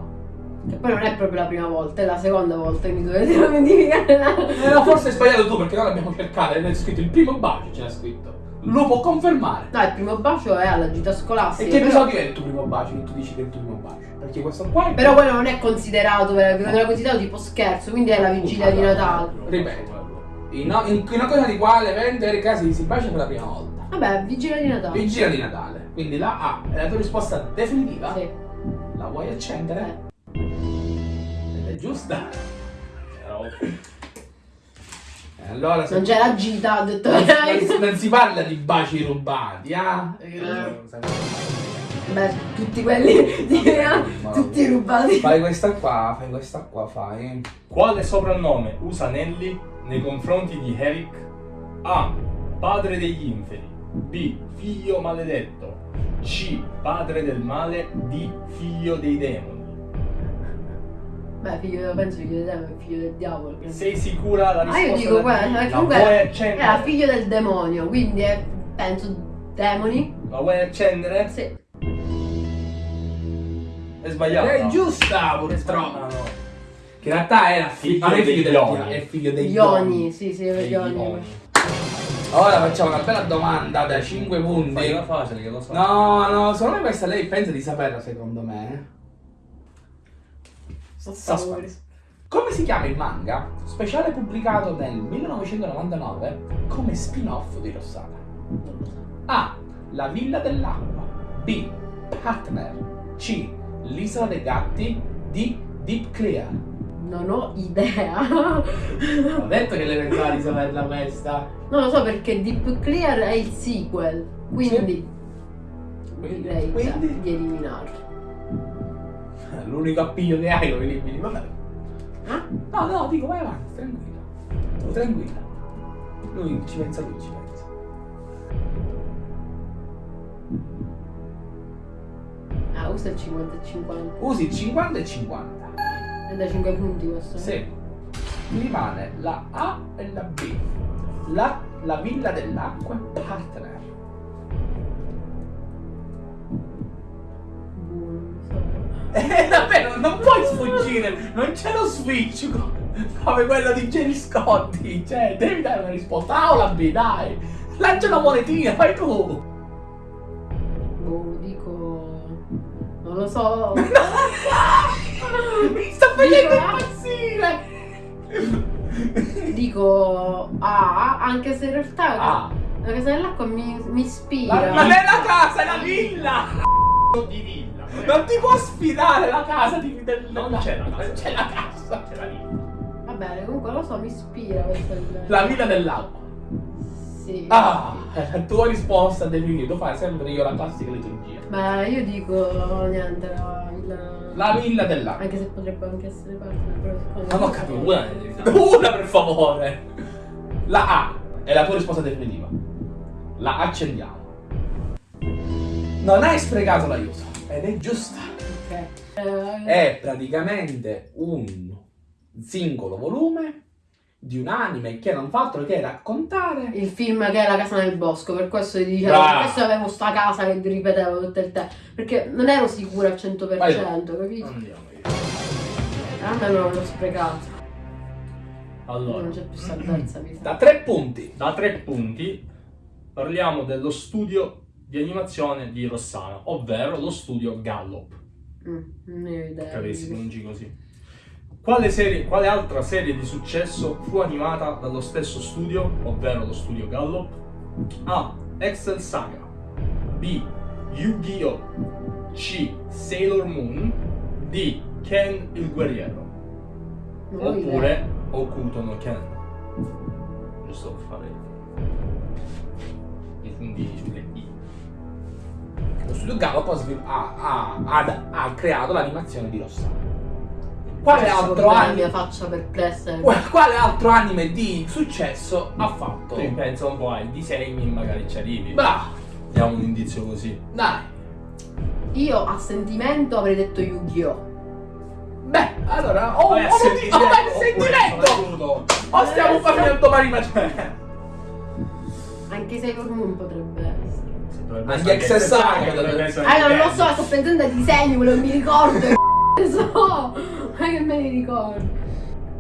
Che poi non è proprio la prima volta, è la seconda volta che mi dovete notificare la... Eh, forse hai sbagliato tu perché noi l'abbiamo cercato e c'è scritto il primo bacio, c'era scritto. Lo può confermare. No, il primo bacio è alla gita E scolastica. che però- episodio è il tuo primo bacio che tu dici che è il tuo primo bacio? Perché questo qua è Però quello non è considerato, non è considerato tipo scherzo, quindi è la vigilia di Natale. Ripeto. In, in, in occasione di quale e Asi si bacia per la prima volta? Vabbè, vigilia di Natale. Vigilia di Natale. Quindi la A è la tua risposta definitiva? Sì. La vuoi accendere? Ed è giusta. E allora se Non c'è la gita, ho detto non, non- non si parla di baci rubati, ah? Beh, tutti quelli di- tutti rubati. Fai questa qua, fai questa qua, fai. Quale soprannome usa Nelly nei confronti di Eric? A. Padre degli inferi. B. Figlio maledetto. C. Padre del male. D. Figlio dei demoni. Beh, figlio, penso figlio te, è figlio del diavolo. Sei sicura la Ah, risposta? io dico da quella, D? La comunque vuoi era figlio del demonio, quindi è, penso demoni. La vuoi accendere? Sì. È sbagliato. È giusta, purtroppo. No, no. Che in realtà era fi- Figlio non è figlio degli Ioni. è figlio degli Ioni, sì, sì, Degli Ioni. Ioni. Ora facciamo una bella domanda da 5 punti. Fai una facile che lo so. No, no, secondo me questa lei pensa di saperla, secondo me. Suspense. Come si chiama il manga? Speciale pubblicato nel 1999 come spin-off di Rossana. A. La Villa dell'Acqua. B. Partner. C. L'isola dei gatti. D. Deep Clear. Non ho idea. Ho detto che le pensava di saperla questa. non lo so perché Deep Clear è il sequel. Quindi Quindi, direi quindi di eliminarlo. l'unico appiglio che hai lo elimini. Vabbè. Ah? No, no, dico vai avanti, tranquilla. Tranquilla. Lui ci pensa lui, ci pensa. Ah, usa il 50 e 50. Usi 50 e 50. È da 5 punti questo. Sì. Mi rimane la A e la B. La, la villa dell'acqua partner. Non so. Eh, davvero, non puoi sfuggire. Non c'è lo switch co- come quello di Jerry Scotti. Cioè, devi dare una risposta. A o la B, dai. Lancia una monetina, fai tu. Non lo so. Mi sta facendo impazzire. Dico A, anche se in realtà Ah, la casa dell'acqua mi, mi ispira. la- non è la casa, è la villa. di villa. Non ti può sfidare la casa di del Non c'è la casa. Non c'è la casa. C'è la villa. Va bene, comunque lo so, mi ispira questa idea. La villa dell'acqua. Sì. Ah, tua risposta definitiva. Tu fai sempre io la classica liturgia. Beh, io dico niente, la villa. La villa dell'acqua. Anche se potrebbe anche essere parte del progetto. Non ho capito. Una devi dare. Una per favore. La A è la tua risposta definitiva. La accendiamo. Non hai sprecato l'aiuto. Ed è giusta. Ok. È praticamente un singolo volume di un anime che non fa altro che raccontare Il film che è La casa nel bosco, per questo ti dicevo, per questo avevo sta casa che ripetevo tutto il tempo. Perché non ero sicura al 100%, Vai. capito? Andiamo via. A me non l'ho sprecato. Allora, Non c'è più salvezza, mi sa. da tre punti. da tre punti parliamo dello studio di animazione di Rossana, ovvero lo studio Gallop. Mm, non ne ho idea. avessi pronunci così. Quale, serie, quale altra serie di successo fu animata dallo stesso studio, ovvero lo studio Gallop? A. Excel Saga B. Yu-Gi-Oh! C. Sailor Moon D. Ken il guerriero idea. Oppure Okuto no Ken Giusto per fare i puntini sulle I Lo studio Gallop ha, ha- ha- ha- creato l'animazione di Rossana. Quale altro, anime, quale altro anime di successo ha fatto? Tu pensa un po' ai disegni magari ci arrivi Bravo, Diamo un indizio così dai. Io a sentimento avrei detto Yu-Gi-Oh! Beh, allora, ho, sentimento, ho un sentimento. soprattutto. O stiamo facendo mani ma Anche Sailor Moon potrebbe essere. Anche essere Ah, non lo so, sto pensando ai disegni, quello non mi ricordo. So, ma che me li ricordo.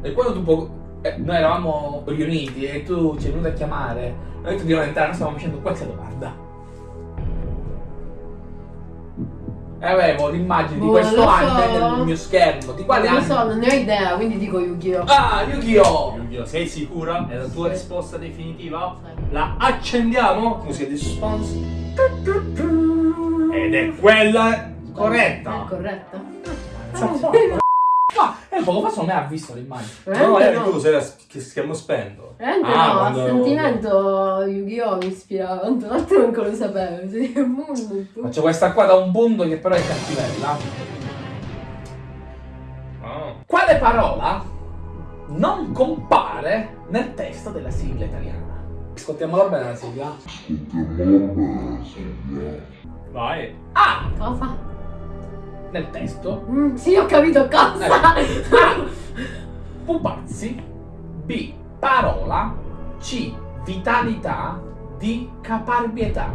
E quando tu po- eh, noi eravamo riuniti e tu ci hai venuto a chiamare, noi ti dobbiamo entrare, noi stavamo facendo questa domanda. E avevo l'immagine di Boh, questo non lo anime so. nel mio schermo. Di quale non lo so, non ne ho idea, quindi dico Yu-Gi-Oh! Ah, Yu-Gi-Oh! Yu-Gi-Oh! Sei sicura? È la tua Sì. risposta definitiva? Sì. La accendiamo? Musica di suspense. Ed è quella È corretta. Corretta? Ma e poco fa secondo me ha visto l'immagine. No, Veramente eri no. tu, sei la sch- schermo spento. Veramente Ah, no, a quando- sentimento Yu-Gi-Oh! mi ispirava, tanto l'altro non lo sapevo. Sailor Moon. Faccio questa qua da un punto che però è cattivella. Ah. Quale parola non compare nel testo della sigla italiana? Ascoltiamola bene la sigla. Vai. A. Cosa? Nel testo. Mm, sì, ho capito cosa! A. Pupazzi. B. Parola. C. Vitalità. D. Caparbietà.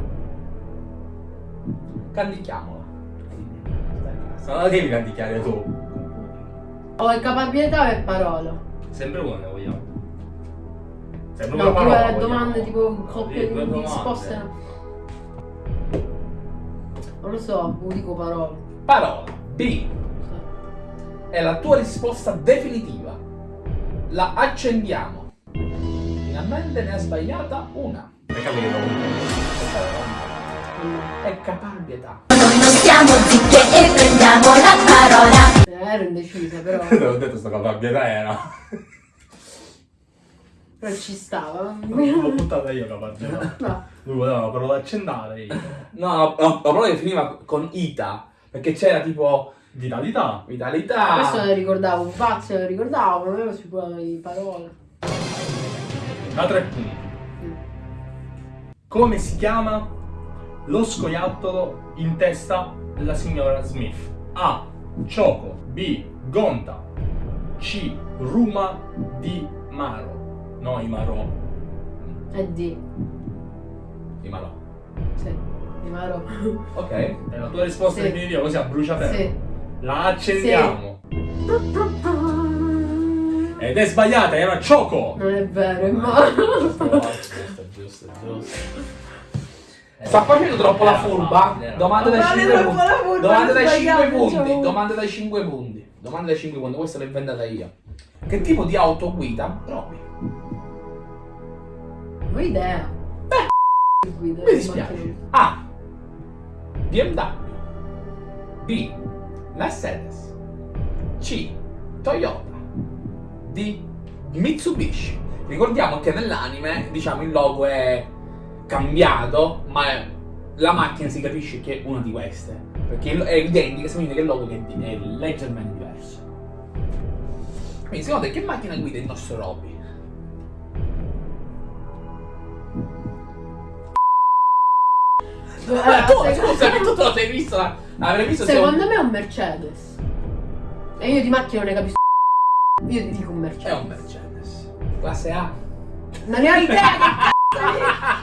Candichiamola. Non la devi canticchiare tu. Ho il caparbietà o è parola? Sempre una vogliamo. Sempre No, una tipo parola le vogliamo. domande tipo coppie di, risposte. no. Non lo so, dico parola. Parola. B. È la tua risposta definitiva. La accendiamo. Finalmente ne ha sbagliata una. Hai capito? È caparbietà. stiamo zitte e prendiamo la parola. Eh, ero indecisa, però, Te l'ho detto sta caparbietà era. però ci stava. L'ho buttata io la partita. No. Lui voleva la parola accendare io. No, la, la parola che finiva con ita. Perché c'era tipo Vitalità. vitalità. Questo lo ricordavo, un pazzo lo ricordavo, ma avevo sicuro di parole. Da tre punti. Come si chiama lo scoiattolo in testa della signora Smith? A. Choco. B. Gonta. C. Ruma di Maro. No, i Marò. E di, Sì, ma no. sì, Maro. Ok. È la tua risposta Sì. definitiva, così a bruciaferro. Sì. La accendiamo. Ed è sbagliata, era Choco. Non è vero, è Maro. Giusto, giusto, giusto. Sta facendo troppo la furba. Domande da Ma 5 troppo punti. la furba, Domande da non 5 sbagliamo, punti. diciamo. Domande da 5 punti. Domande da 5 punti. Questa l'ho inventata io. Che tipo di auto guida Robby? Non ho idea. Guida, Mi dispiace. A. BMW. B. Mercedes. C. Toyota. D. Mitsubishi. Ricordiamo che nell'anime, diciamo, il logo è cambiato, ma la macchina si capisce che è una di queste. Perché è identica, significa che il logo è leggermente diverso. Quindi secondo te che macchina guida il nostro Robby? Tu, sec- scusami, tu te lo sei visto? la- L'avrei visto se Secondo me è un Mercedes. E io di macchina non ne capisco. Io ti dico un È Mercedes. un Mercedes. Classe A. Non ne ho idea che è.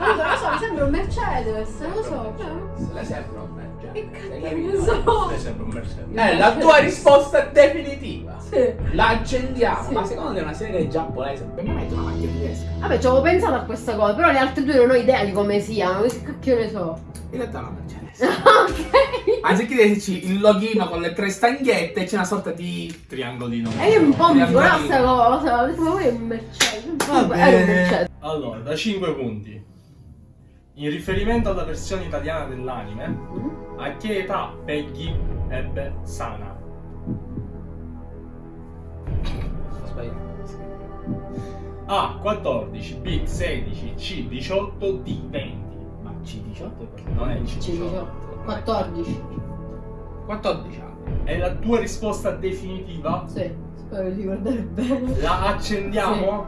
Non lo so, mi sembra un Mercedes, non lo so. cioè, Se le sembra un Mercedes. Che cazzo ne so. Lei sembra un Mercedes. È la tua risposta definitiva. Sì. La accendiamo. Sì. Ma secondo te è una serie giapponese? Per me metto una macchina tedesca. Vabbè, ci avevo pensato a questa cosa, però le altre due non ho idea di come siano. Che cacchio ne so. In realtà è una Mercedes. ok. Anziché dirci il loghino con le tre stanghette, c'è una sorta di. Triangolino. E io un po' mi dico, no, Triangolino. sta cosa. Ho detto, ma poi è un Mercedes. Va Era un bene. Mercedes. Allora, da 5 punti. In riferimento alla versione italiana dell'anime, Mm? A che età Peggy ebbe Sana? Sbagliato. A 14, B 16, C 18, D 20. Ma C18 è Non è il C18. C18. 14. 14 anni. È la tua risposta definitiva? Sì, spero di ricordare bene. La accendiamo?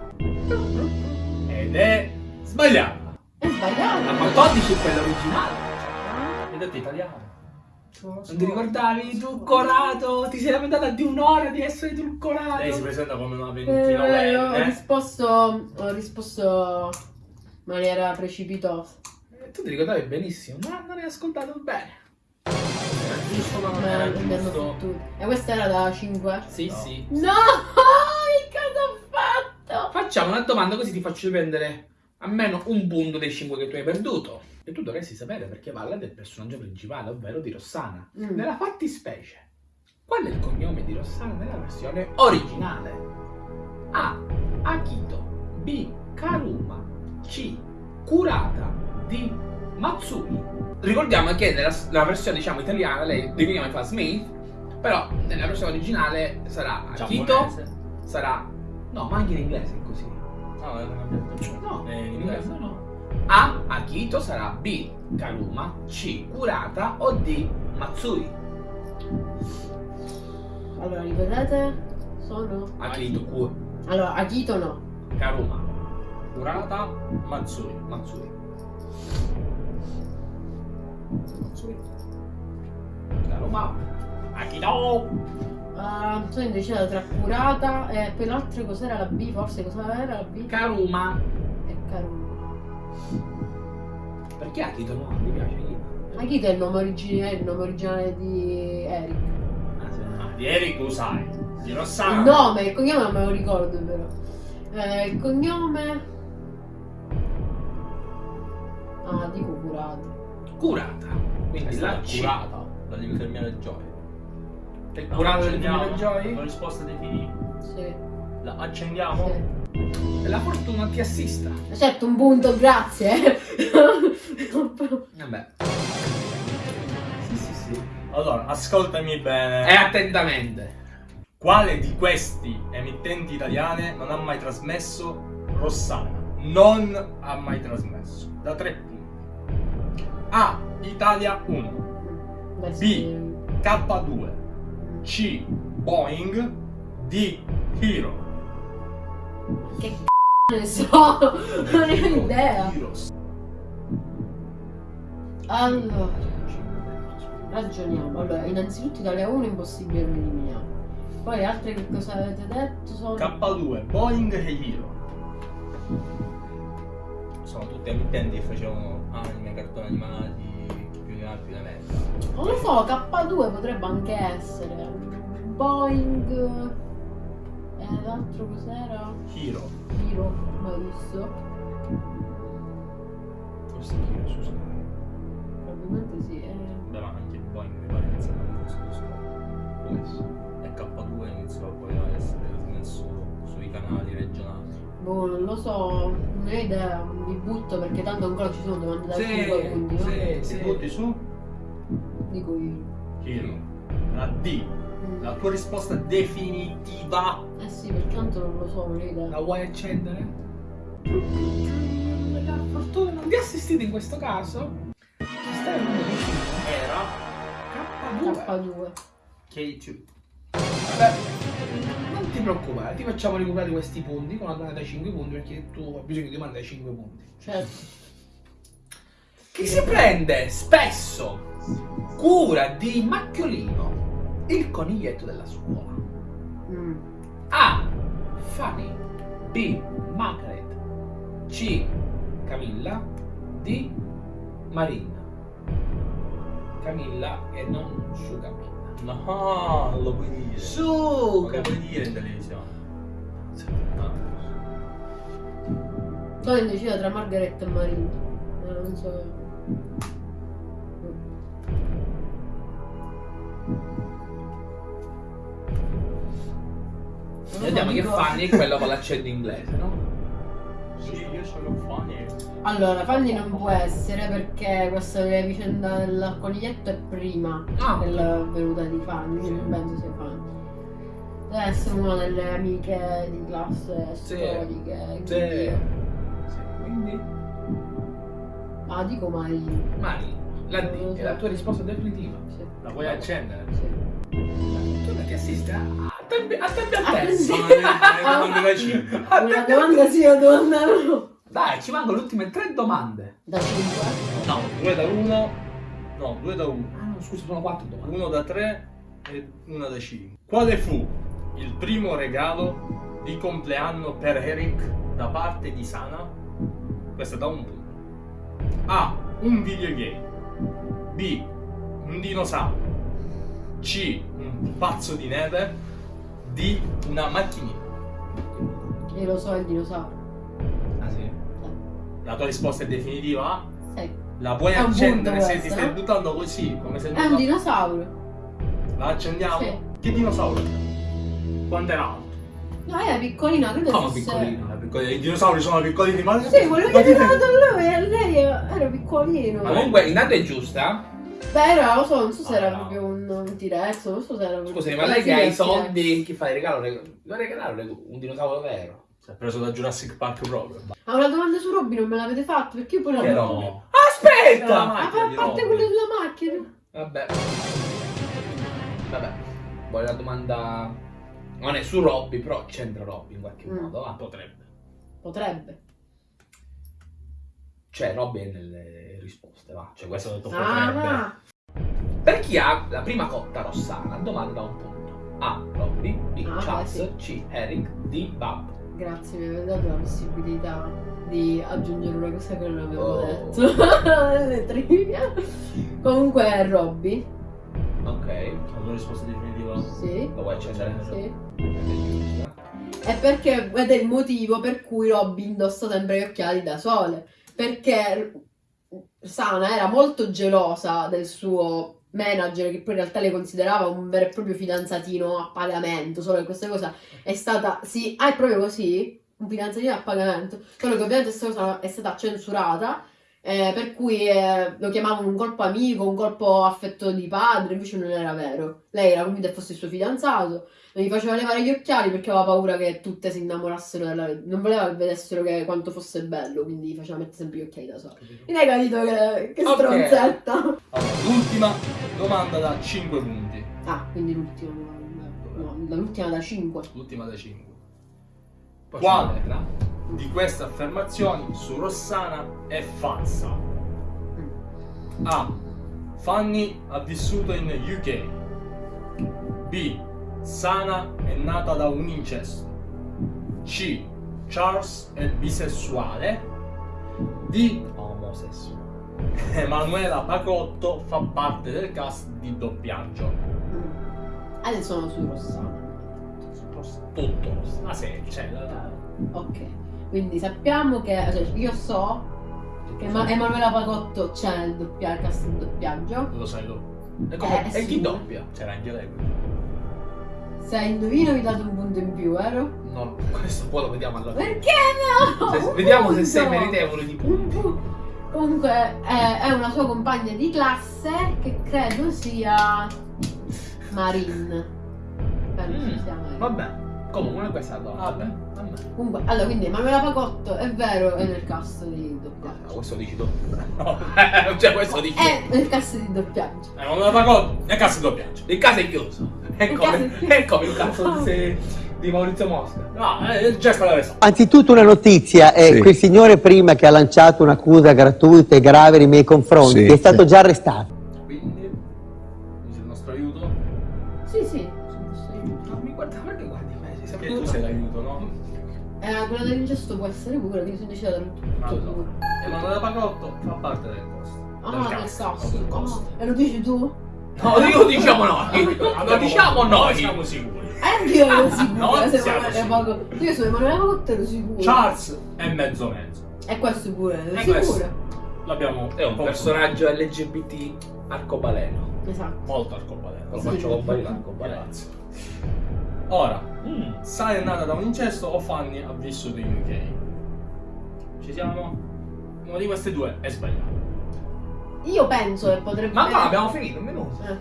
Ed è sbagliata. È sbagliato. La 14 è quella originale. Hai detto italiano. Non so. Non ti ricordavi? Truccorato! Ti sei lamentata di un'ora di essere truccorato! Lei si presenta come una Eh, ho 29enne. risposto. Ho risposto in maniera precipitosa. Eh, Tu ti ricordavi benissimo, ma non hai ascoltato bene. Fottuto. E questa era da 5? Sì, No. sì. No! Che cosa ho fatto? Facciamo una domanda così ti faccio prendere almeno un punto dei 5 che tu hai perduto. E tu dovresti sapere perché parla del personaggio principale, ovvero di Rossana. Mm. Nella fattispecie, qual è il cognome di Rossana nella versione originale? A. Akito B. Karuma C. Kurata D. Matsui Ricordiamo che nella, nella versione diciamo italiana lei definiva fa Smith però nella versione originale sarà Akito sarà no ma anche in inglese è così No, detto. no Eh, in in inglese inglese? no A Akito sarà B Karuma C Kurata o D Matsui Allora, ripetete? Sono. Akito Ku Allora, Akito no. Karuma Kurata Matsui. Matsui Matsui. Karuma Akito Ah, sono indecisa tra curata e poi l'altra cos'era la B? Forse cosa era la B? Karuma E Karuma. Perché Akito no? Mi piace Akito Akito è il nome originale, il nome originale di Eric. ah, sì. Ah, di Eric lo sai. Di Rossana. Il nome, il cognome non me lo ricordo però. Eh, il cognome. Ah, dico curata. Kurata quindi la C curata. La devi terminare Joy. è curata del. Divino Joy La risposta definitiva. Sì. La accendiamo? sì. E la fortuna ti assista Certo, un punto, grazie. vabbè sì sì sì Allora, ascoltami bene. E attentamente. Quale di questi emittenti italiane non ha mai trasmesso Rossana? Non ha mai trasmesso. Da tre punti. A. Italia 1. Beh, B. sì. K2. C. Boeing. D. Hero. Che c***o ne so, non ne ho idea. Allora, ragioniamo. Allora, innanzitutto Italia 1 è impossibile eliminiamo. Poi altre che cosa avete detto sono... K2, Boeing e Hero. Sono tutti emittenti che facevano anime, cartoni animati, più di altri da merda. Non lo so, K2 potrebbe anche essere. Boeing... E l'altro cos'era? Hero. Hero, mai visto? Forse Hero, scusa. Probabilmente sì. eh. Beh, ma anche Boeing mi pare iniziato a questo. Può essere. E K2 iniziò poi a essere trasmesso sui canali regionali. Boh, non lo so, non ho idea, mi butto perché tanto ancora ci sono domande da Sì, cinque quindi, no? sì, Ti sì. butti su? Dico io. Hero. La D. La tua risposta definitiva. Eh sì, perché tanto non lo so, non ho idea. La vuoi accendere? La fortuna non ti ha assistito in questo caso? Era K2. K2. K2. Beh, non ti preoccupare, ti facciamo recuperare questi punti con una domanda da 5 punti perché tu hai bisogno di domande da 5 punti. Certo. Che si prende spesso cura di Macchiolino, il coniglietto della scuola. Mm. A. Fanny B. Margaret C. Camilla D. Marina Camilla e non su Camilla No, non lo puoi dire. Su Non lo puoi Camilla dire in televisione. Poi indecisa tra Margaret e Marina. Non so. Vediamo che Fanny è quello con l'accento inglese, no? Sì, io sono funny. Allora, Fanny non può essere perché questa vicenda del coniglietto è prima Ah, della venuta di Fanny, non penso sia Fanny. Deve essere una delle amiche di classe Sì. storiche. Sì. quindi- Sì, Quindi Ah, dico Marina. Marina, la è la tua risposta definitiva. Sì. La vuoi accendere? sì. Tu non ti assisti a tempi a tempi altezza. sì. Sono le- le domande da 5. Una domanda sì, una domanda no. Dai, ci mancano le ultime tre domande. Da 5. No. 2 da 1. No, 2 da 1. Ah no, scusa, sono quattro domande. 1 da 3 e 1 da 5. Quale fu il primo regalo di compleanno per Eric da parte di Sana? Questo è da un punto. A. Un videogame. B. Un dinosauro. C. Un pazzo di neve. D. Una macchinina. Io lo so, il dinosauro. Ah sì? La tua risposta è definitiva? Sì. La vuoi È un accendere se ti questo, stai buttando così? Come se È un dinosauro. La accendiamo? Sì. Che dinosauro? Quanto era alto? No, era piccolina, credo Come fosse... piccolino? I dinosauri sono piccolini, ma Sì, quello che ti dato a lui, e lei era piccolino. Comunque, intanto è giusta. Beh, era, lo so, non so se era Ah, proprio un, un T-Rex, non so se era. Scusami, ma lei che ha i è un soldi, chi fa il regalo? reg- Lo regalare un dinosauro vero. Si è preso da Jurassic Park proprio. Ah, una domanda su Robby non me l'avete fatta, perché io poi la... Che Ah, no. Aspetta! a macchina di parte quella della macchina. Vabbè. Vabbè. Vuoi la domanda... Non è su Robby, però c'entra Robby in qualche Mm. modo, va. Potrebbe. Potrebbe. Cioè, Robby è nelle risposte, va. Cioè, questo Questo ho detto Ah, potrebbe. ma... Per chi ha la prima cotta rossana, domanda da un punto. A. Robby. B. Ah, Charles. beh, C. Eric. D. Bab. Grazie, mi avete dato la possibilità di aggiungere una cosa che non avevo Oh. detto nelle trivia. Comunque è Robby, Ok. La tua risposta definitiva? sì, Lo vuoi accendere? sì. È. E perché ed è il motivo per cui Robby indossa sempre gli occhiali da sole. Perché Sana era molto gelosa del suo manager, che poi in realtà le considerava un vero e proprio fidanzatino a pagamento. Solo che questa cosa è stata. Sì, ah, è proprio così? Un fidanzatino a pagamento. Solo che ovviamente questa cosa è stata censurata. Eh, per cui eh, lo chiamavano un colpo amico, un colpo affetto di padre, invece non era vero. Lei era convinta che fosse il suo fidanzato, non gli faceva levare gli occhiali perché aveva paura che tutte si innamorassero della... non voleva che vedessero che quanto fosse bello, quindi gli faceva mettere sempre gli occhiali da sola. Quindi hai capito che, che Ok. stronzetta. Allora, l'ultima domanda da 5 punti. Ah, quindi l'ultima, no, l'ultima da 5. L'ultima da 5. Quale di queste affermazioni su Rossana è falsa? A. Fanny ha vissuto in UK. B. Sana è nata da un incesto. C. Charles è bisessuale. D. Omosessuale. Emanuela Pacotto fa parte del cast di doppiaggio. Adesso sono su Rossana. Tutto. La serie, cioè, la- Ok, quindi sappiamo che cioè, io so che Ma- Emanuela Pagotto c'è nel doppia- cast di doppiaggio. lo sai tu. E, come- Eh, e chi doppia? C'era anche lei. Se indovino vi date un punto in più, vero? No, questo poi lo vediamo alla fine. Perché no? Se- Un vediamo se sei meritevole di Un punti. pu- Comunque è, è una sua compagna di classe che credo sia Marin. Penso Mm, sia Marin. Vabbè. Comunque questa è la Vabbè. Vabbè. Vabbè. Comunque, allora, quindi Emanuela Pagotto è vero, è nel cast di Ah, doppiaggio. questo dici tu. cioè questo dici. È nel cast di doppiaggio. Emanuela Pacotto è cast di doppiaggio. Il caso è chiuso. È Il caso come, è chiuso. è come il caso di, di Maurizio Mosca. No, è già stata resa. Anzitutto una notizia, eh, Sì. quel signore prima che ha lanciato un'accusa gratuita e grave nei miei confronti Sì, è stato sì. già arrestato. Eh, quella dell'ingesto può essere pure, quindi sono decisa da tutto. Allora, Emanuela Pacotto fa parte del cast. Ah, del cast. del cast. Ah, e lo dici tu? No, io diciamo noi. Lo diciamo noi. Siamo sicuri. Eh, anch'io ero sicura. Noi se siamo Emanuele sicuri. Pagotto- Io sono Emanuele Pagotto ero sicuro. Charles è mezzo mezzo. E questo pure, ero E questo? L'abbiamo È un personaggio LGBT arcobaleno. Esatto. molto arcobaleno. Lo Sì. faccio comparire l'arcobaleno. Grazie. Ora, Mm. Sara è nata da un incesto o Fanny ha vissuto in UK? Ci siamo? Una di queste due è sbagliata. Io penso che potrebbe... Ma no, abbiamo finito un minuto. Eh.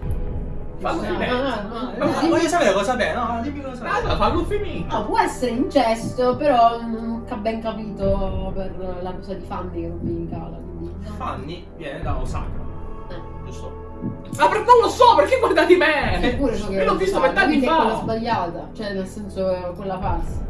Fallo Ah, finire. ah, ah, Ma ah, voglio sapere cosa è, no? Dimmi cosa è. Allora, fallo finire. No, può essere incesto, però non ho ben capito per la cosa di Fanny che non mi incala. Quindi... no. Fanny viene da Osaka, Eh. giusto? Ma per- non lo so, perché guardati me? Eppure so che Io l'ho visto vent'anni quindi è quella fa. sbagliata, cioè nel senso è quella falsa.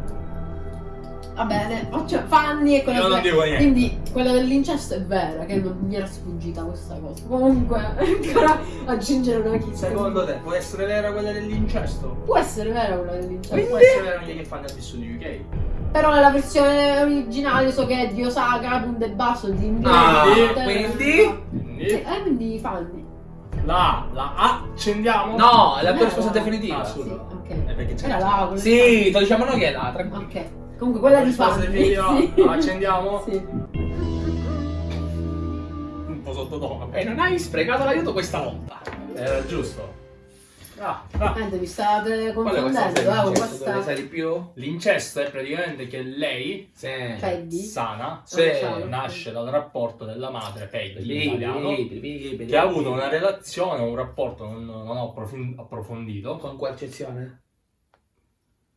Va bene, faccio Fanny e quella Io non dico niente. Quindi quella dell'incesto è vera, che non mi era sfuggita questa cosa. Comunque, ancora aggiungere una chissà. Secondo te può essere vera quella dell'incesto? Può essere vera quella dell'incesto. Può essere vera anche che Fanny ha vissuto in UK? Però nella versione originale so che è di Osaka, punto e basso, di inglese. Ah, di- quindi? Sì, Quindi eh, quindi Fanny. La, la accendiamo? No, è la tua risposta definitiva. Ah, Sì, scusa. ok. È perché c'è Era là, quella Sì, lo diciamo noi che è là, tranquillo. Ok. Comunque quella di risposta Fanny. definitiva? Sì. La accendiamo? Sì. Un po' sottotono. E non hai sprecato l'aiuto questa volta. Era giusto. Ah, ah. Niente, vi state confondendo, eh, questa sai di più? L'incesto è praticamente che lei, Sì. Peggy. sana, Sì. ciao. nasce dal rapporto della madre Peggy italiano, che ha avuto una relazione, un rapporto, non, non approfondito, Con coercizione?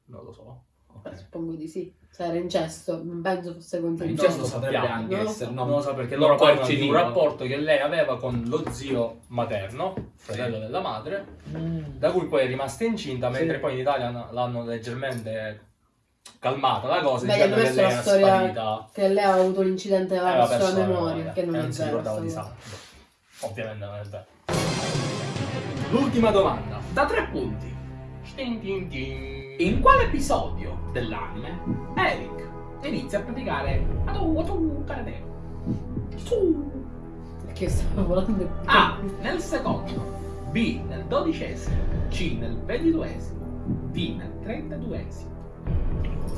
non lo so. Beh, suppongo di sì. Se era incesto, non penso fosse lo potrebbe sappiamo. anche Non lo essere, so. Non lo so perché loro parlano di un rapporto che lei aveva con lo zio materno, fratello della madre, da cui poi è rimasta incinta, mentre Sì. poi in Italia hanno- l'hanno leggermente calmata la cosa, Beh, dicendo che lei era sparita. che lei ha avuto l'incidente Eh, alla aveva sua perso la memoria, che non e è non si vero. ricordava di sangue. Ovviamente non è vero. L'ultima domanda. Da tre punti. Tin tin tin. In quale episodio dell'anime Eric inizia a praticare Atu Atu Karate? Su. Perché stavo volando. A. Nel secondo. B. Nel dodicesimo. C. Nel ventiduesimo. D. Nel trentaduesimo.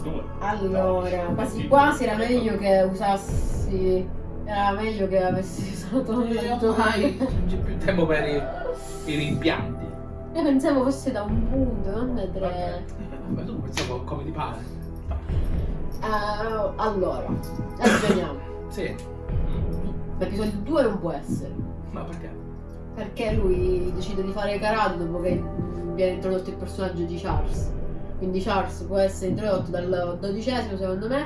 Due. Allora, quasi quasi era meglio che usassi. Era meglio che avessi usato non c'è più tempo per i, i rimpianti. Io pensavo fosse da un punto, non da tre. Vabbè, tu pensavo come ti pare. Eh, allora, ragioniamo. Sì. Ma episodio 2 non può essere. Ma perché? Perché lui decide di fare karate dopo che viene introdotto il personaggio di Charles. Quindi Charles può essere introdotto dal dodicesimo secondo me,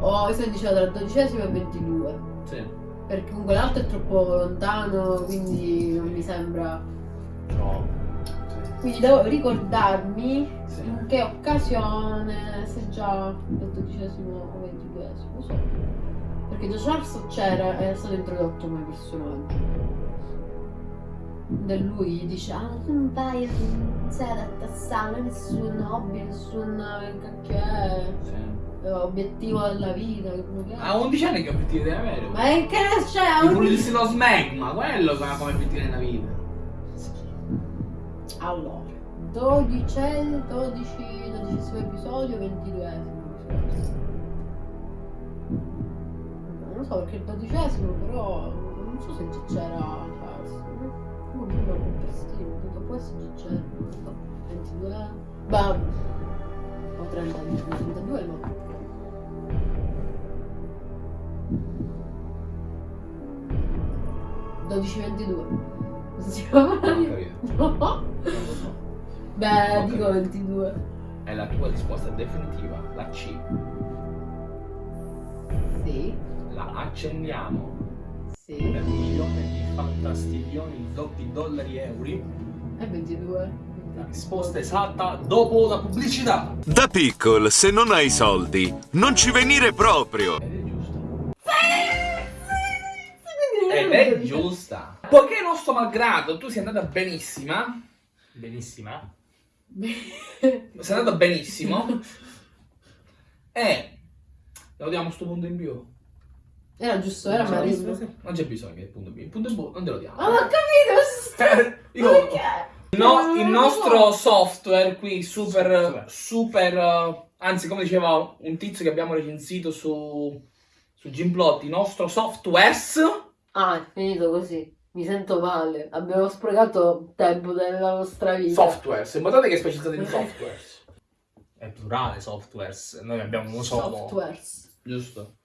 o essere introdotto dal dodicesimo al 22. Sì. Perché comunque l'altro è troppo lontano, quindi non mi sembra. No. Quindi devo ricordarmi Sì. in che occasione, se già il dodicesimo o ventiduesimo, so. Perché già Charles c'era e è stato introdotto come personaggio. Da lui dice, ah non vai, non sei adatta a sala, nessun hobby, nessun cacchio Sì. eh, obiettivo della vita. A 11 anni che obiettivi devi avere? Ma è che c'è? Di pulirsi lo smegma, quello come obiettivo nella vita. Allora, 12, 12, 12 episodio, 22 Non lo so perché il dodicesimo però non so se c'era. No, non lo può essere già c'era. non so, 22. Bah, o 30, 32 no. Dodici 22. Capito. No. So. Beh, Ok. dico 22. È la tua risposta definitiva, la C. Sì, La accendiamo sì. per un milione di fantastiglioni, doppi dollari e euro. È 22. La risposta esatta dopo la pubblicità. Da piccol, se non hai soldi, non ci venire proprio. Ed è giusta. Ed è giusta. Poiché nostro malgrado tu sei andata benissima, Benissima. sei andata benissimo, e lo diamo sto punto in più. Era giusto, era marino. Non c'è bisogno che il punto in più. Il punto in più non te lo diamo. Ah, ma ho capito! Io, il, no- il nostro software qui, super, Software. super, eh, anzi come diceva un tizio che abbiamo recensito su, su Gimplot, il nostro software Ah, è finito così. Mi sento male. Abbiamo sprecato tempo della nostra vita. software, notate che è specializzato in software, È plurale softwares. Noi abbiamo uno solo. Softwares. giusto?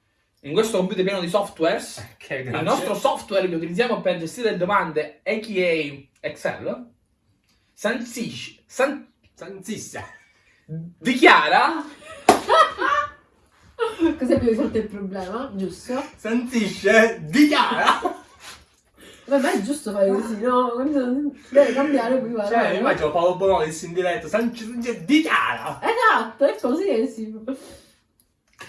In questo computer pieno di software, Che il nostro software che utilizziamo per gestire le domande, a.k.a. Excel, sancisce, san- Sanzissa. dichiara Così abbiamo risolto il problema, giusto? Sanzisce. Dichiara. Vabbè, è giusto fare così, no? Deve cambiare qui va. Cioè, immagino Paolo Bonolis in diretta. Sanzisce. Dichiara. Esatto, è così che si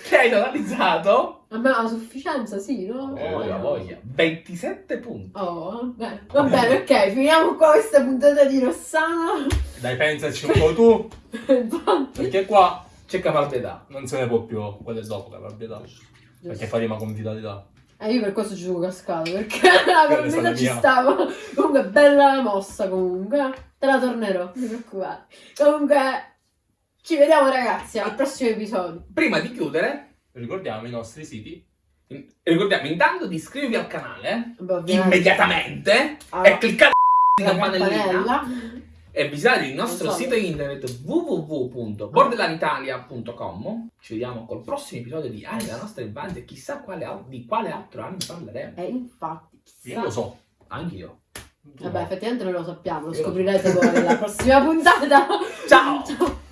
che hai totalizzato a sufficienza, sì, no? Eh, voglia, voglia. 27 punti. Oh, beh, va bene, ok, finiamo qua questa puntata di Rossano. Dai, pensaci un po' tu. Perché qua C'è caparbietà. non se ne può più. Quello è dopo la proprietà. Perché fa rima con vitalità. Eh, io per questo ci sono cascato, perché la probabilità ci stava. Comunque, bella la mossa, comunque. Te la tornerò, non ti preoccupare. Comunque, ci vediamo ragazzi al prossimo episodio. Prima di chiudere, Ricordiamo i nostri siti. ricordiamo intanto di iscrivervi al canale Beh, immediatamente Ah. e cliccare la la campanellina campanella e visitate il nostro so. sito internet www.bordelanitalia.com ci vediamo col prossimo episodio di Anni la nostra infanzia chissà quale, di quale altro anno parleremo. E infatti chissà. io lo so anch'io vabbè effettivamente non lo sappiamo lo io scoprirete voi nella prossima puntata. Ciao, ciao.